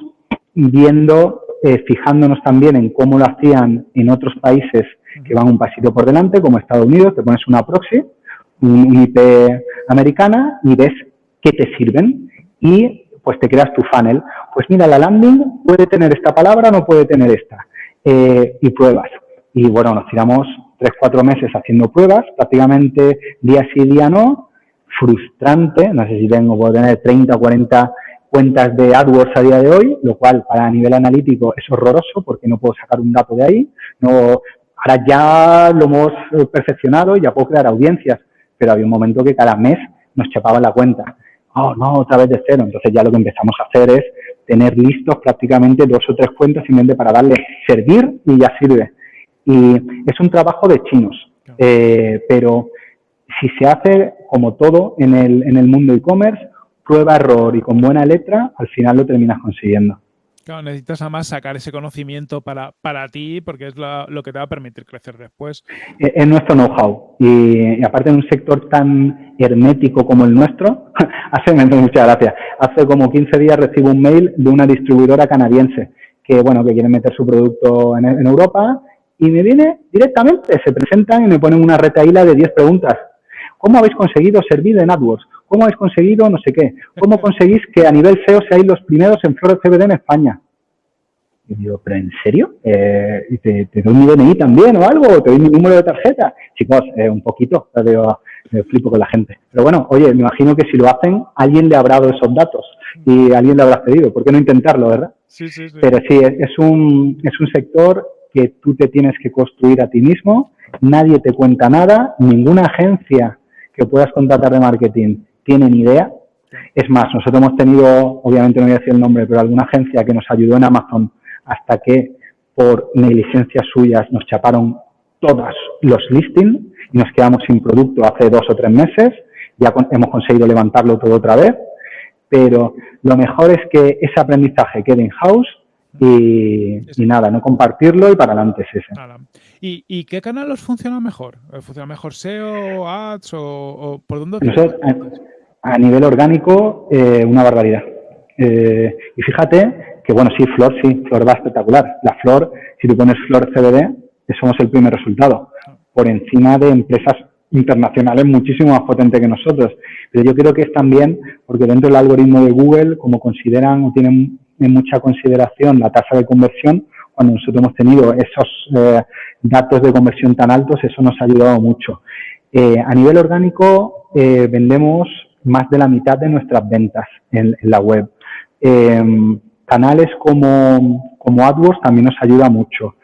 [SPEAKER 2] viendo, fijándonos también en cómo lo hacían en otros países que van un pasito por delante, como Estados Unidos, te pones una proxy, un IP americana y ves qué te sirven y pues te creas tu funnel. Pues mira, la landing puede tener esta palabra, no puede tener esta. Eh, y pruebas. Y bueno, nos tiramos tres, cuatro meses haciendo pruebas, prácticamente día sí, día no, frustrante, no sé si tengo, puedo tener 30 o 40 cuentas de AdWords a día de hoy, lo cual para nivel analítico es horroroso porque no puedo sacar un dato de ahí, no Ahora ya lo hemos eh, perfeccionado y ya puedo crear audiencias, pero había un momento que cada mes nos chapaba la cuenta. Oh, no, otra vez de cero. Entonces ya lo que empezamos a hacer es tener listos prácticamente dos o tres cuentas simplemente para darle servir y ya sirve. Y es un trabajo de chinos, eh, pero si se hace como todo en el, en el mundo e-commerce, prueba, error y con buena letra, al final lo terminas consiguiendo.
[SPEAKER 1] Claro, necesitas además sacar ese conocimiento para, para ti porque es lo, que te va a permitir crecer después.
[SPEAKER 2] Eh, es nuestro know-how. Y, aparte en un sector tan hermético como el nuestro, [LAUGHS] hace muchas gracias. Hace como 15 días recibo un mail de una distribuidora canadiense que, bueno, que quiere meter su producto en, Europa y me viene directamente, se presentan y me ponen una retaíla de 10 preguntas. ¿Cómo habéis conseguido servir en AdWords? ¿Cómo habéis conseguido no sé qué? ¿Cómo [LAUGHS] conseguís que a nivel SEO seáis los primeros en Flores CBD en España? Y digo, ¿pero en serio? Eh, te, doy mi DNI también o algo? ¿O te doy mi número de tarjeta? Chicos, eh, un poquito, digo, me flipo con la gente. Pero bueno, oye, me imagino que si lo hacen, alguien le habrá dado esos datos y alguien le habrá pedido. ¿Por qué no intentarlo, verdad?
[SPEAKER 1] Sí, sí, sí.
[SPEAKER 2] Pero sí, es un, es un sector que tú te tienes que construir a ti mismo, nadie te cuenta nada, ninguna agencia que puedas contratar de marketing tiene ni idea. Es más, nosotros hemos tenido, obviamente no voy a decir el nombre, pero alguna agencia que nos ayudó en Amazon hasta que por negligencias suyas nos chaparon todos los listings y nos quedamos sin producto hace dos o tres meses. Ya hemos conseguido levantarlo todo otra vez, pero lo mejor es que ese aprendizaje quede in house y, nada, no compartirlo y para adelante es ese.
[SPEAKER 1] ¿Y, qué canal os funciona mejor? ¿Funciona mejor SEO, Ads o, por dónde?
[SPEAKER 2] A, nivel orgánico, eh, una barbaridad. Eh, y fíjate que, bueno, sí, Flor, sí, Flor va espectacular. La Flor, si tú pones Flor CBD, somos el primer resultado, por encima de empresas internacionales muchísimo más potentes que nosotros. Pero yo creo que es también porque dentro del algoritmo de Google, como consideran o tienen en mucha consideración la tasa de conversión, cuando nosotros hemos tenido esos eh, datos de conversión tan altos, eso nos ha ayudado mucho. Eh, a nivel orgánico, eh, vendemos más de la mitad de nuestras ventas en, la web. canales como, como, AdWords también nos ayuda mucho.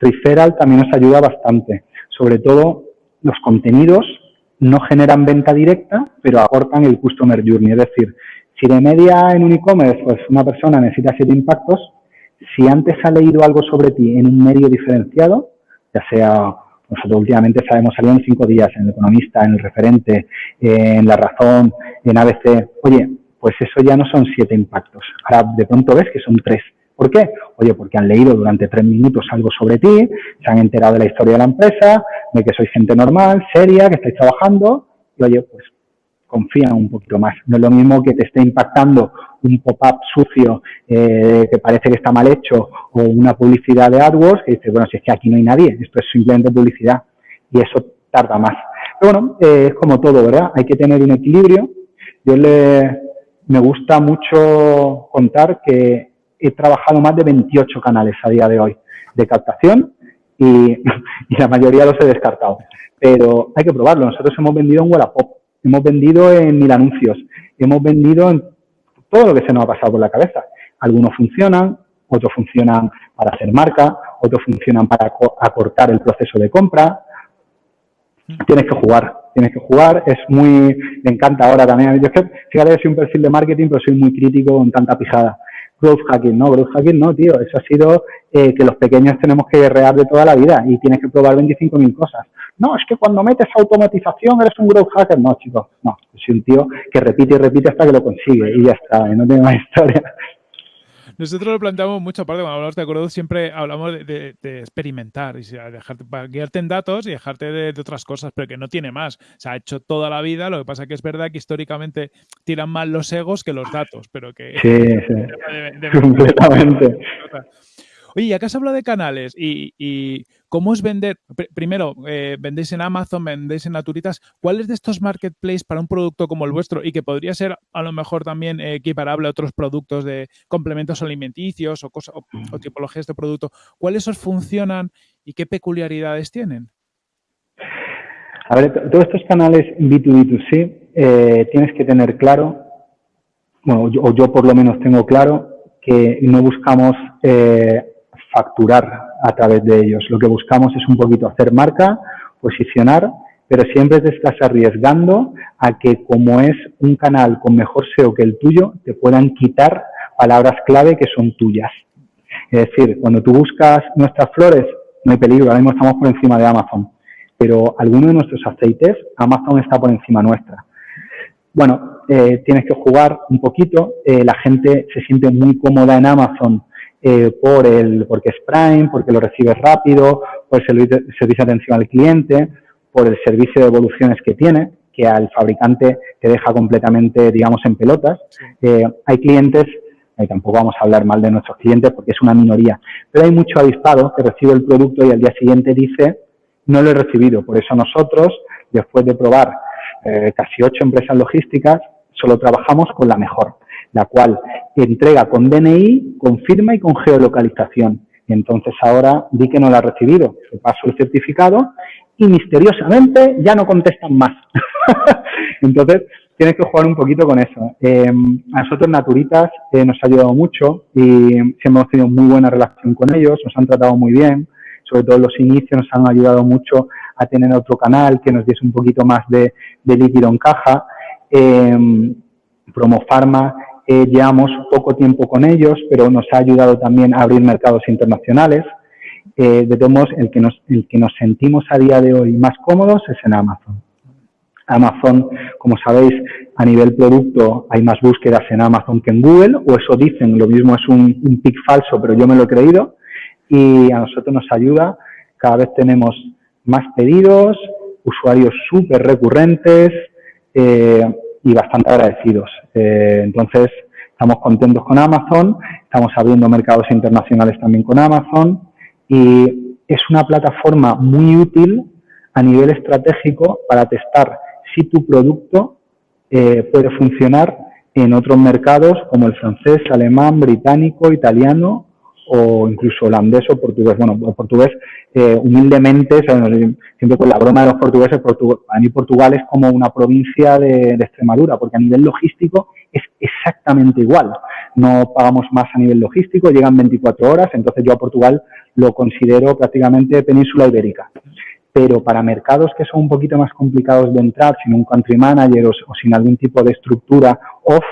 [SPEAKER 2] Referral también nos ayuda bastante. Sobre todo, los contenidos no generan venta directa, pero aportan el Customer Journey. Es decir, si de media en un e-commerce, pues una persona necesita siete impactos, si antes ha leído algo sobre ti en un medio diferenciado, ya sea, nosotros últimamente sabemos, salió en cinco días en El Economista, en El Referente, en La Razón, en ABC, oye, pues eso ya no son siete impactos. Ahora de pronto ves que son tres. ¿Por qué? Oye, porque han leído durante tres minutos algo sobre ti, se han enterado de la historia de la empresa, de que sois gente normal, seria, que estáis trabajando, y oye, pues confían un poquito más. No es lo mismo que te esté impactando un pop-up sucio eh, que parece que está mal hecho o una publicidad de AdWords que dice, bueno, si es que aquí no hay nadie, esto es simplemente publicidad y eso tarda más. Pero bueno, eh, es como todo, ¿verdad? Hay que tener un equilibrio. Yo le, me gusta mucho contar que he trabajado más de 28 canales a día de hoy de captación y, [LAUGHS] y la mayoría los he descartado. Pero hay que probarlo. Nosotros hemos vendido en Wallapop hemos vendido en mil anuncios, hemos vendido en todo lo que se nos ha pasado por la cabeza. Algunos funcionan, otros funcionan para hacer marca, otros funcionan para acortar el proceso de compra. Tienes que jugar, tienes que jugar. Es muy, me encanta ahora también. Yo es que, fíjate, soy un perfil de marketing, pero soy muy crítico con tanta pijada growth hacking, ¿no? Growth hacking no, tío. Eso ha sido eh, que los pequeños tenemos que guerrear de toda la vida y tienes que probar 25.000 cosas. No, es que cuando metes automatización eres un growth hacker. No, chicos, no. Soy un tío que repite y repite hasta que lo consigue y ya está, no tiene más historia.
[SPEAKER 1] Nosotros lo planteamos mucho, aparte cuando hablamos de acuerdo, siempre hablamos de, experimentar y dejarte, guiarte en datos y dejarte de, otras cosas, pero que no tiene más. Se ha hecho toda la vida, lo que pasa que es verdad que históricamente tiran más los egos que los datos, pero que...
[SPEAKER 2] Sí, sí. [LAUGHS] completamente.
[SPEAKER 1] Oye, ya que has hablado de canales y, cómo es vender, primero, eh, vendéis en Amazon, vendéis en Naturitas, ¿cuáles de estos marketplaces para un producto como el vuestro y que podría ser a lo mejor también equiparable a otros productos de complementos alimenticios o, cosa, o, tipologías de producto, cuáles os funcionan y qué peculiaridades tienen?
[SPEAKER 2] A ver, todos estos canales B2B2C eh, tienes que tener claro, bueno, o yo por lo menos tengo claro, que no buscamos eh, facturar a través de ellos. Lo que buscamos es un poquito hacer marca, posicionar, pero siempre te estás arriesgando a que como es un canal con mejor SEO que el tuyo, te puedan quitar palabras clave que son tuyas. Es decir, cuando tú buscas nuestras flores, no hay peligro, ahora mismo estamos por encima de Amazon, pero alguno de nuestros aceites, Amazon está por encima nuestra. Bueno, eh, tienes que jugar un poquito, eh, la gente se siente muy cómoda en Amazon eh, por el, porque es Prime, porque lo recibes rápido, por el servicio, de atención al cliente, por el servicio de evoluciones que tiene, que al fabricante te deja completamente, digamos, en pelotas. Eh, hay clientes, y tampoco vamos a hablar mal de nuestros clientes porque es una minoría, pero hay mucho avispado que recibe el producto y al día siguiente dice, no lo he recibido. Por eso nosotros, después de probar eh, casi ocho empresas logísticas, solo trabajamos con la mejor, la cual entrega con DNI, con firma y con geolocalización. Entonces ahora di que no la ha recibido, le paso el certificado y misteriosamente ya no contestan más. [LAUGHS] entonces tienes que jugar un poquito con eso. Eh, a nosotros Naturitas eh, nos ha ayudado mucho y hemos tenido muy buena relación con ellos, nos han tratado muy bien, sobre todo los inicios nos han ayudado mucho a tener otro canal que nos diese un poquito más de, líquido en caja. Eh, Promofarma, eh, llevamos poco tiempo con ellos, pero nos ha ayudado también a abrir mercados internacionales. Eh, de todos el que, nos, el que nos sentimos a día de hoy más cómodos es en Amazon. Amazon, como sabéis, a nivel producto hay más búsquedas en Amazon que en Google, o eso dicen, lo mismo es un, un pic falso, pero yo me lo he creído, y a nosotros nos ayuda, cada vez tenemos más pedidos, usuarios súper recurrentes eh, y bastante agradecidos. Eh, entonces, estamos contentos con Amazon, estamos abriendo mercados internacionales también con Amazon y es una plataforma muy útil a nivel estratégico para testar si tu producto eh, puede funcionar en otros mercados como el francés, alemán, británico, italiano o incluso holandés o portugués. Bueno, portugués, eh, humildemente, siempre con la broma de los portugueses, a mí Portugal es como una provincia de, Extremadura, porque a nivel logístico es exactamente igual. No pagamos más a nivel logístico, llegan 24 horas, entonces yo a Portugal lo considero prácticamente península ibérica. Pero para mercados que son un poquito más complicados de entrar, sin un country manager o sin algún tipo de estructura off,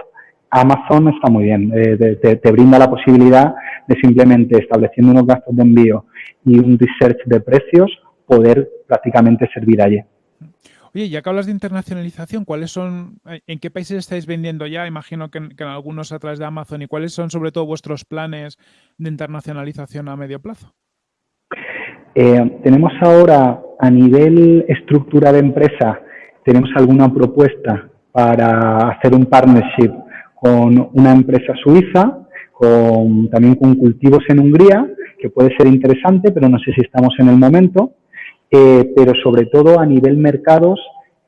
[SPEAKER 2] Amazon está muy bien, eh, te, brinda la posibilidad de simplemente estableciendo unos gastos de envío y un research de precios, poder prácticamente servir allí.
[SPEAKER 1] Oye, ya que hablas de internacionalización, ¿cuáles son, en qué países estáis vendiendo ya? Imagino que, en algunos a través de Amazon. ¿Y cuáles son sobre todo vuestros planes de internacionalización a medio plazo?
[SPEAKER 2] Eh, tenemos ahora a nivel estructura de empresa, tenemos alguna propuesta para hacer un partnership con una empresa suiza, con, también con cultivos en Hungría, que puede ser interesante, pero no sé si estamos en el momento, eh, pero sobre todo a nivel mercados,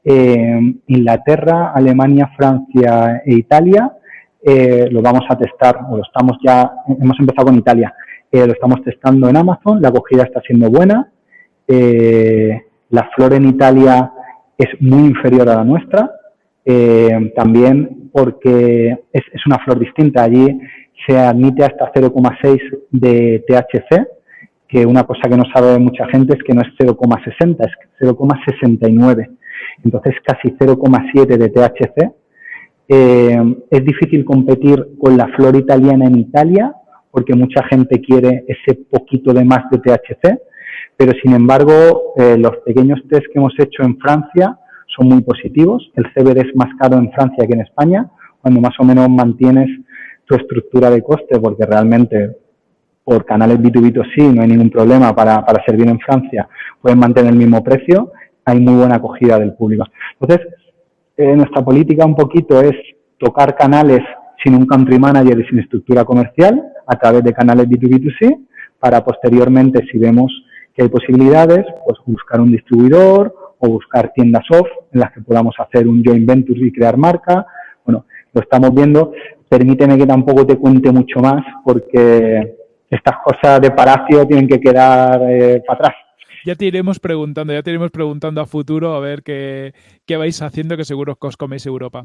[SPEAKER 2] eh, Inglaterra, Alemania, Francia e Italia, eh, lo vamos a testar, o lo estamos ya, hemos empezado con Italia, lo estamos testando en Amazon, la acogida está siendo buena, la flor en Italia es muy inferior a la nuestra, también porque es, una flor distinta. Allí se admite hasta 0,6 de THC, que una cosa que no sabe mucha gente es que no es 0,60, es 0,69. Entonces casi 0,7 de THC. Eh, es difícil competir con la flor italiana en Italia porque mucha gente quiere ese poquito de más de THC, pero sin embargo eh, los pequeños test que hemos hecho en Francia son muy positivos. El CBD es más caro en Francia que en España, cuando más o menos mantienes tu estructura de coste, porque realmente por canales B2B2C no hay ningún problema para, para servir en Francia, puedes mantener el mismo precio, hay muy buena acogida del público. Entonces, eh, nuestra política un poquito es tocar canales sin un country manager y sin estructura comercial a través de canales B2B2C para posteriormente, si vemos que hay posibilidades, pues buscar un distribuidor o buscar tiendas off en las que podamos hacer un joint venture y crear marca. Bueno, lo estamos viendo. Permíteme que tampoco te cuente mucho más porque estas cosas de Palacio tienen que quedar eh, para atrás
[SPEAKER 1] ya te iremos preguntando, ya te iremos preguntando a futuro a ver qué, qué vais haciendo, que seguro que os coméis Europa.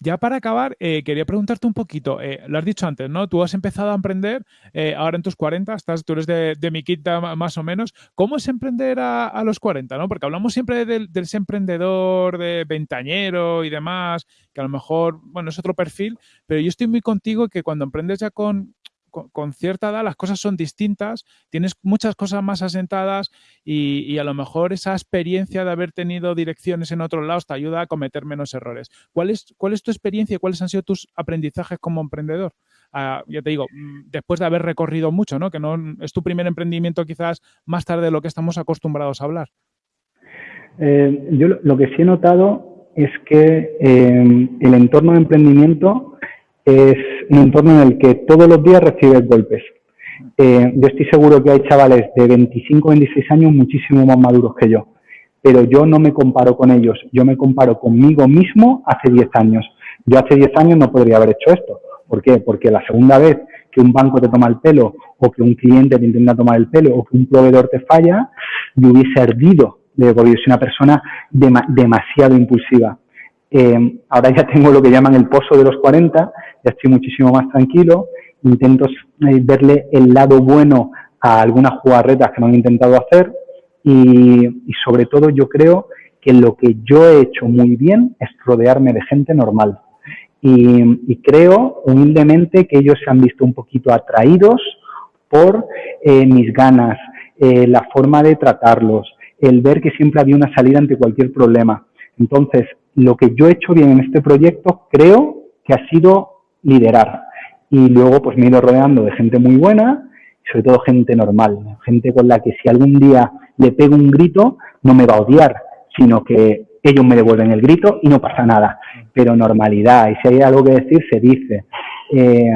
[SPEAKER 1] Ya para acabar, eh, quería preguntarte un poquito, eh, lo has dicho antes, ¿no? Tú has empezado a emprender eh, ahora en tus 40, estás, tú eres de, mi quinta más o menos. ¿Cómo es emprender a, los 40, no? Porque hablamos siempre del, del emprendedor, de ventañero y demás, que a lo mejor, bueno, es otro perfil, pero yo estoy muy contigo que cuando emprendes ya con, con, cierta edad las cosas son distintas, tienes muchas cosas más asentadas y, a lo mejor esa experiencia de haber tenido direcciones en otros lados te ayuda a cometer menos errores. ¿Cuál es, tu experiencia y cuáles han sido tus aprendizajes como emprendedor? Ah, ya te digo, mm, después de haber recorrido mucho, ¿no? que no es tu primer emprendimiento quizás más tarde de lo que estamos acostumbrados a hablar.
[SPEAKER 2] Eh, yo lo que sí he notado es que eh, el entorno de emprendimiento es un entorno en el que todos los días recibes golpes. Eh, yo estoy seguro que hay chavales de 25 26 años muchísimo más maduros que yo, pero yo no me comparo con ellos, yo me comparo conmigo mismo hace 10 años. Yo hace 10 años no podría haber hecho esto. ¿Por qué? Porque la segunda vez que un banco te toma el pelo o que un cliente te intenta tomar el pelo o que un proveedor te falla, yo hubiese ardido de, porque una persona demasiado impulsiva. Eh, ahora ya tengo lo que llaman el pozo de los 40, ya estoy muchísimo más tranquilo, intento eh, verle el lado bueno a algunas jugarretas que me han intentado hacer y, sobre todo yo creo que lo que yo he hecho muy bien es rodearme de gente normal. Y, creo humildemente que ellos se han visto un poquito atraídos por eh, mis ganas, eh, la forma de tratarlos, el ver que siempre había una salida ante cualquier problema. Entonces, lo que yo he hecho bien en este proyecto creo que ha sido liderar. Y luego pues me he ido rodeando de gente muy buena, sobre todo gente normal, gente con la que si algún día le pego un grito, no me va a odiar, sino que ellos me devuelven el grito y no pasa nada pero normalidad. Y si hay algo que decir, se dice. Eh,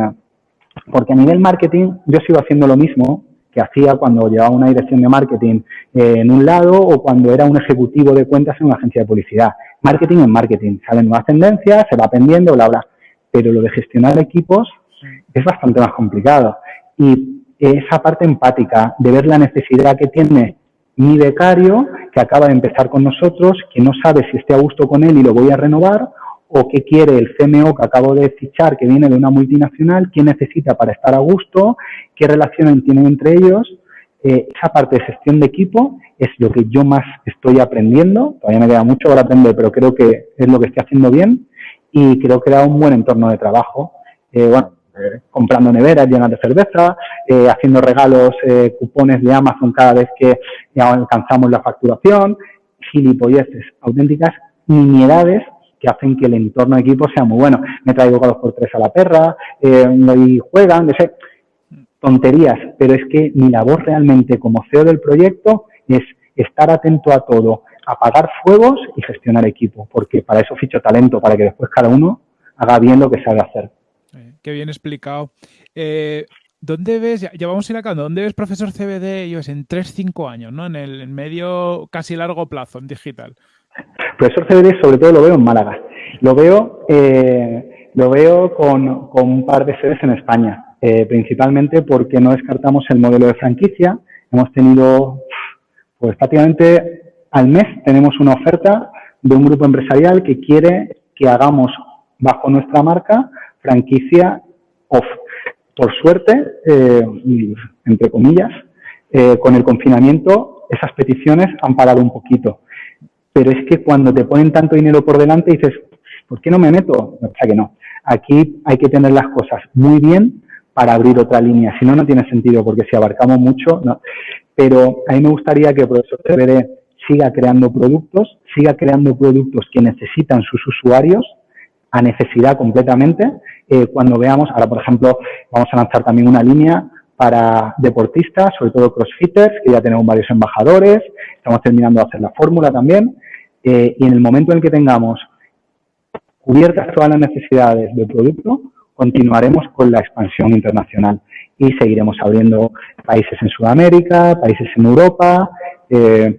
[SPEAKER 2] porque a nivel marketing yo sigo haciendo lo mismo que hacía cuando llevaba una dirección de marketing eh, en un lado o cuando era un ejecutivo de cuentas en una agencia de publicidad. Marketing es marketing, salen nuevas tendencias, se va aprendiendo, bla, bla. Pero lo de gestionar equipos es bastante más complicado. Y esa parte empática, de ver la necesidad que tiene mi becario, que acaba de empezar con nosotros, que no sabe si esté a gusto con él y lo voy a renovar, o qué quiere el CMO que acabo de fichar, que viene de una multinacional, qué necesita para estar a gusto, qué relaciones tienen entre ellos. Eh, esa parte de gestión de equipo es lo que yo más estoy aprendiendo. Todavía me queda mucho por aprender, pero creo que es lo que estoy haciendo bien y creo que da un buen entorno de trabajo. Eh, bueno, eh, comprando neveras llenas de cerveza, haciendo regalos, cupones de Amazon cada vez que alcanzamos la facturación, gilipolleces, auténticas nimiedades que hacen que el entorno de equipo sea muy bueno. Me traigo dos por tres a la perra, y juegan, no sé, tonterías, pero es que mi labor realmente como CEO del proyecto es estar atento a todo, apagar fuegos y gestionar equipo, porque para eso ficho talento, para que después cada uno haga bien lo que sabe hacer.
[SPEAKER 1] Eh, qué bien explicado. Eh, ¿Dónde ves, ya, vamos a ir acabando, ¿dónde ves profesor CBD yo, en 3-5 años, ¿no? en el medio casi largo plazo en digital?
[SPEAKER 2] Profesor CBD sobre todo lo veo en Málaga. Lo veo, eh, lo veo con, un par de sedes en España, eh, principalmente porque no descartamos el modelo de franquicia. Hemos tenido, pues prácticamente al mes tenemos una oferta de un grupo empresarial que quiere que hagamos bajo nuestra marca franquicia off. Por suerte, eh, entre comillas, con el confinamiento esas peticiones han parado un poquito pero es que cuando te ponen tanto dinero por delante dices, ¿por qué no me meto? O sea que no. Aquí hay que tener las cosas muy bien para abrir otra línea, si no, no tiene sentido, porque si abarcamos mucho, no. Pero a mí me gustaría que el profesor CBD siga creando productos, siga creando productos que necesitan sus usuarios a necesidad completamente. Eh, cuando veamos, ahora por ejemplo, vamos a lanzar también una línea para deportistas, sobre todo crossfitters, que ya tenemos varios embajadores, estamos terminando de hacer la fórmula también, eh, y en el momento en el que tengamos cubiertas todas las necesidades del producto, continuaremos con la expansión internacional y seguiremos abriendo países en Sudamérica, países en Europa, eh,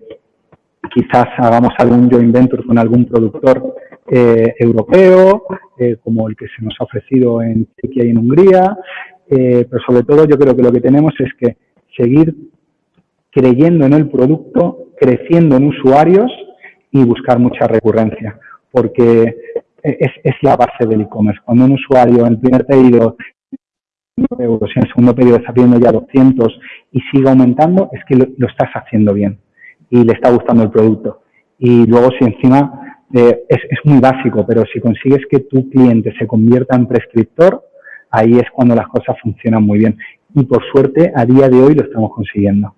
[SPEAKER 2] quizás hagamos algún joint venture con algún productor eh, europeo, como el que se nos ha ofrecido en Chequia y en Hungría, eh, pero sobre todo yo creo que lo que tenemos es que seguir creyendo en el producto, creciendo en usuarios y buscar mucha recurrencia, porque es, es la base del e-commerce. Cuando un usuario en el primer pedido euros y en el segundo pedido está pidiendo ya 200 y sigue aumentando, es que lo, estás haciendo bien y le está gustando el producto. Y luego si encima eh, es, es muy básico, pero si consigues que tu cliente se convierta en prescriptor, ahí es cuando las cosas funcionan muy bien. Y por suerte, a día de hoy lo estamos consiguiendo.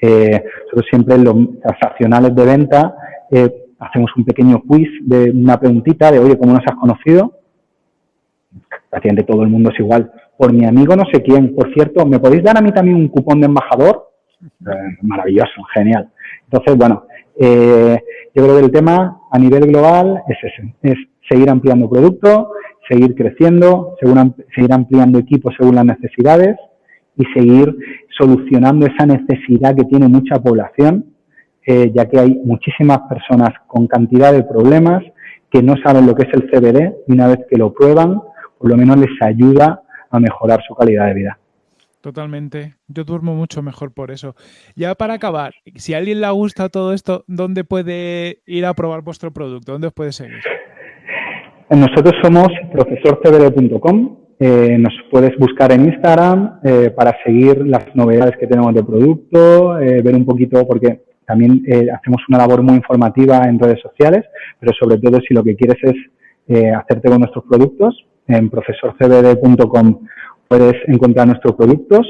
[SPEAKER 2] Eh, nosotros siempre en los transaccionales de venta eh, hacemos un pequeño quiz de una preguntita de, oye, ¿cómo nos has conocido? Prácticamente todo el mundo es igual. Por mi amigo no sé quién. Por cierto, ¿me podéis dar a mí también un cupón de embajador? Eh, maravilloso, genial. Entonces, bueno, yo creo que el tema a nivel global es ese, es seguir ampliando producto, seguir creciendo, seguir ampliando equipos según las necesidades y seguir solucionando esa necesidad que tiene mucha población, eh, ya que hay muchísimas personas con cantidad de problemas que no saben lo que es el CBD y una vez que lo prueban, por lo menos les ayuda a mejorar su calidad de vida.
[SPEAKER 1] Totalmente. Yo duermo mucho mejor por eso. Ya para acabar, si a alguien le gusta todo esto, ¿dónde puede ir a probar vuestro producto? ¿Dónde os puede seguir?
[SPEAKER 2] Nosotros somos profesorcbd.com. Eh, nos puedes buscar en Instagram eh, para seguir las novedades que tenemos de producto, eh, ver un poquito, porque también hacemos una labor muy informativa en redes sociales, pero sobre todo si lo que quieres es hacerte con nuestros productos, en profesorcbd.com puedes encontrar nuestros productos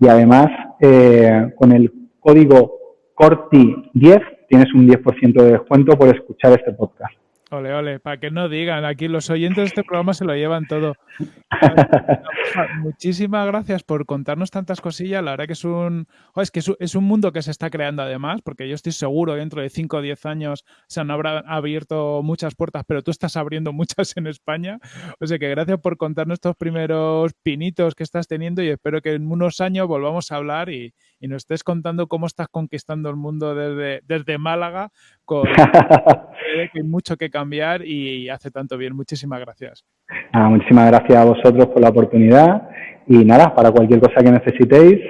[SPEAKER 2] y además eh, con el código CORTI10 tienes un 10% de descuento por escuchar este podcast.
[SPEAKER 1] Ole, ole, para que no digan, aquí los oyentes de este programa se lo llevan todo. [LAUGHS] Muchísimas gracias por contarnos tantas cosillas. La verdad que es un, es que es un mundo que se está creando además, porque yo estoy seguro dentro de 5 o 10 años se han abierto muchas puertas, pero tú estás abriendo muchas en España. O sea que gracias por contarnos estos primeros pinitos que estás teniendo y espero que en unos años volvamos a hablar y, y nos estés contando cómo estás conquistando el mundo desde, desde Málaga, con [LAUGHS] que hay mucho que cambiar y hace tanto bien. Muchísimas gracias.
[SPEAKER 2] muchísimas gracias a vosotros por la oportunidad y nada, para cualquier cosa que necesitéis,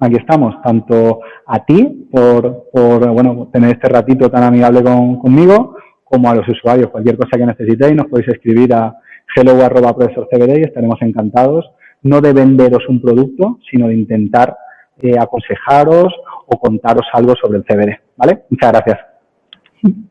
[SPEAKER 2] aquí estamos, tanto a ti por, por bueno, tener este ratito tan amigable conmigo, como a los usuarios. Cualquier cosa que necesitéis nos podéis escribir a hello.profesorcbd y estaremos encantados, no de venderos un producto, sino de intentar eh, aconsejaros o contaros algo sobre el CBD. ¿Vale? Muchas gracias.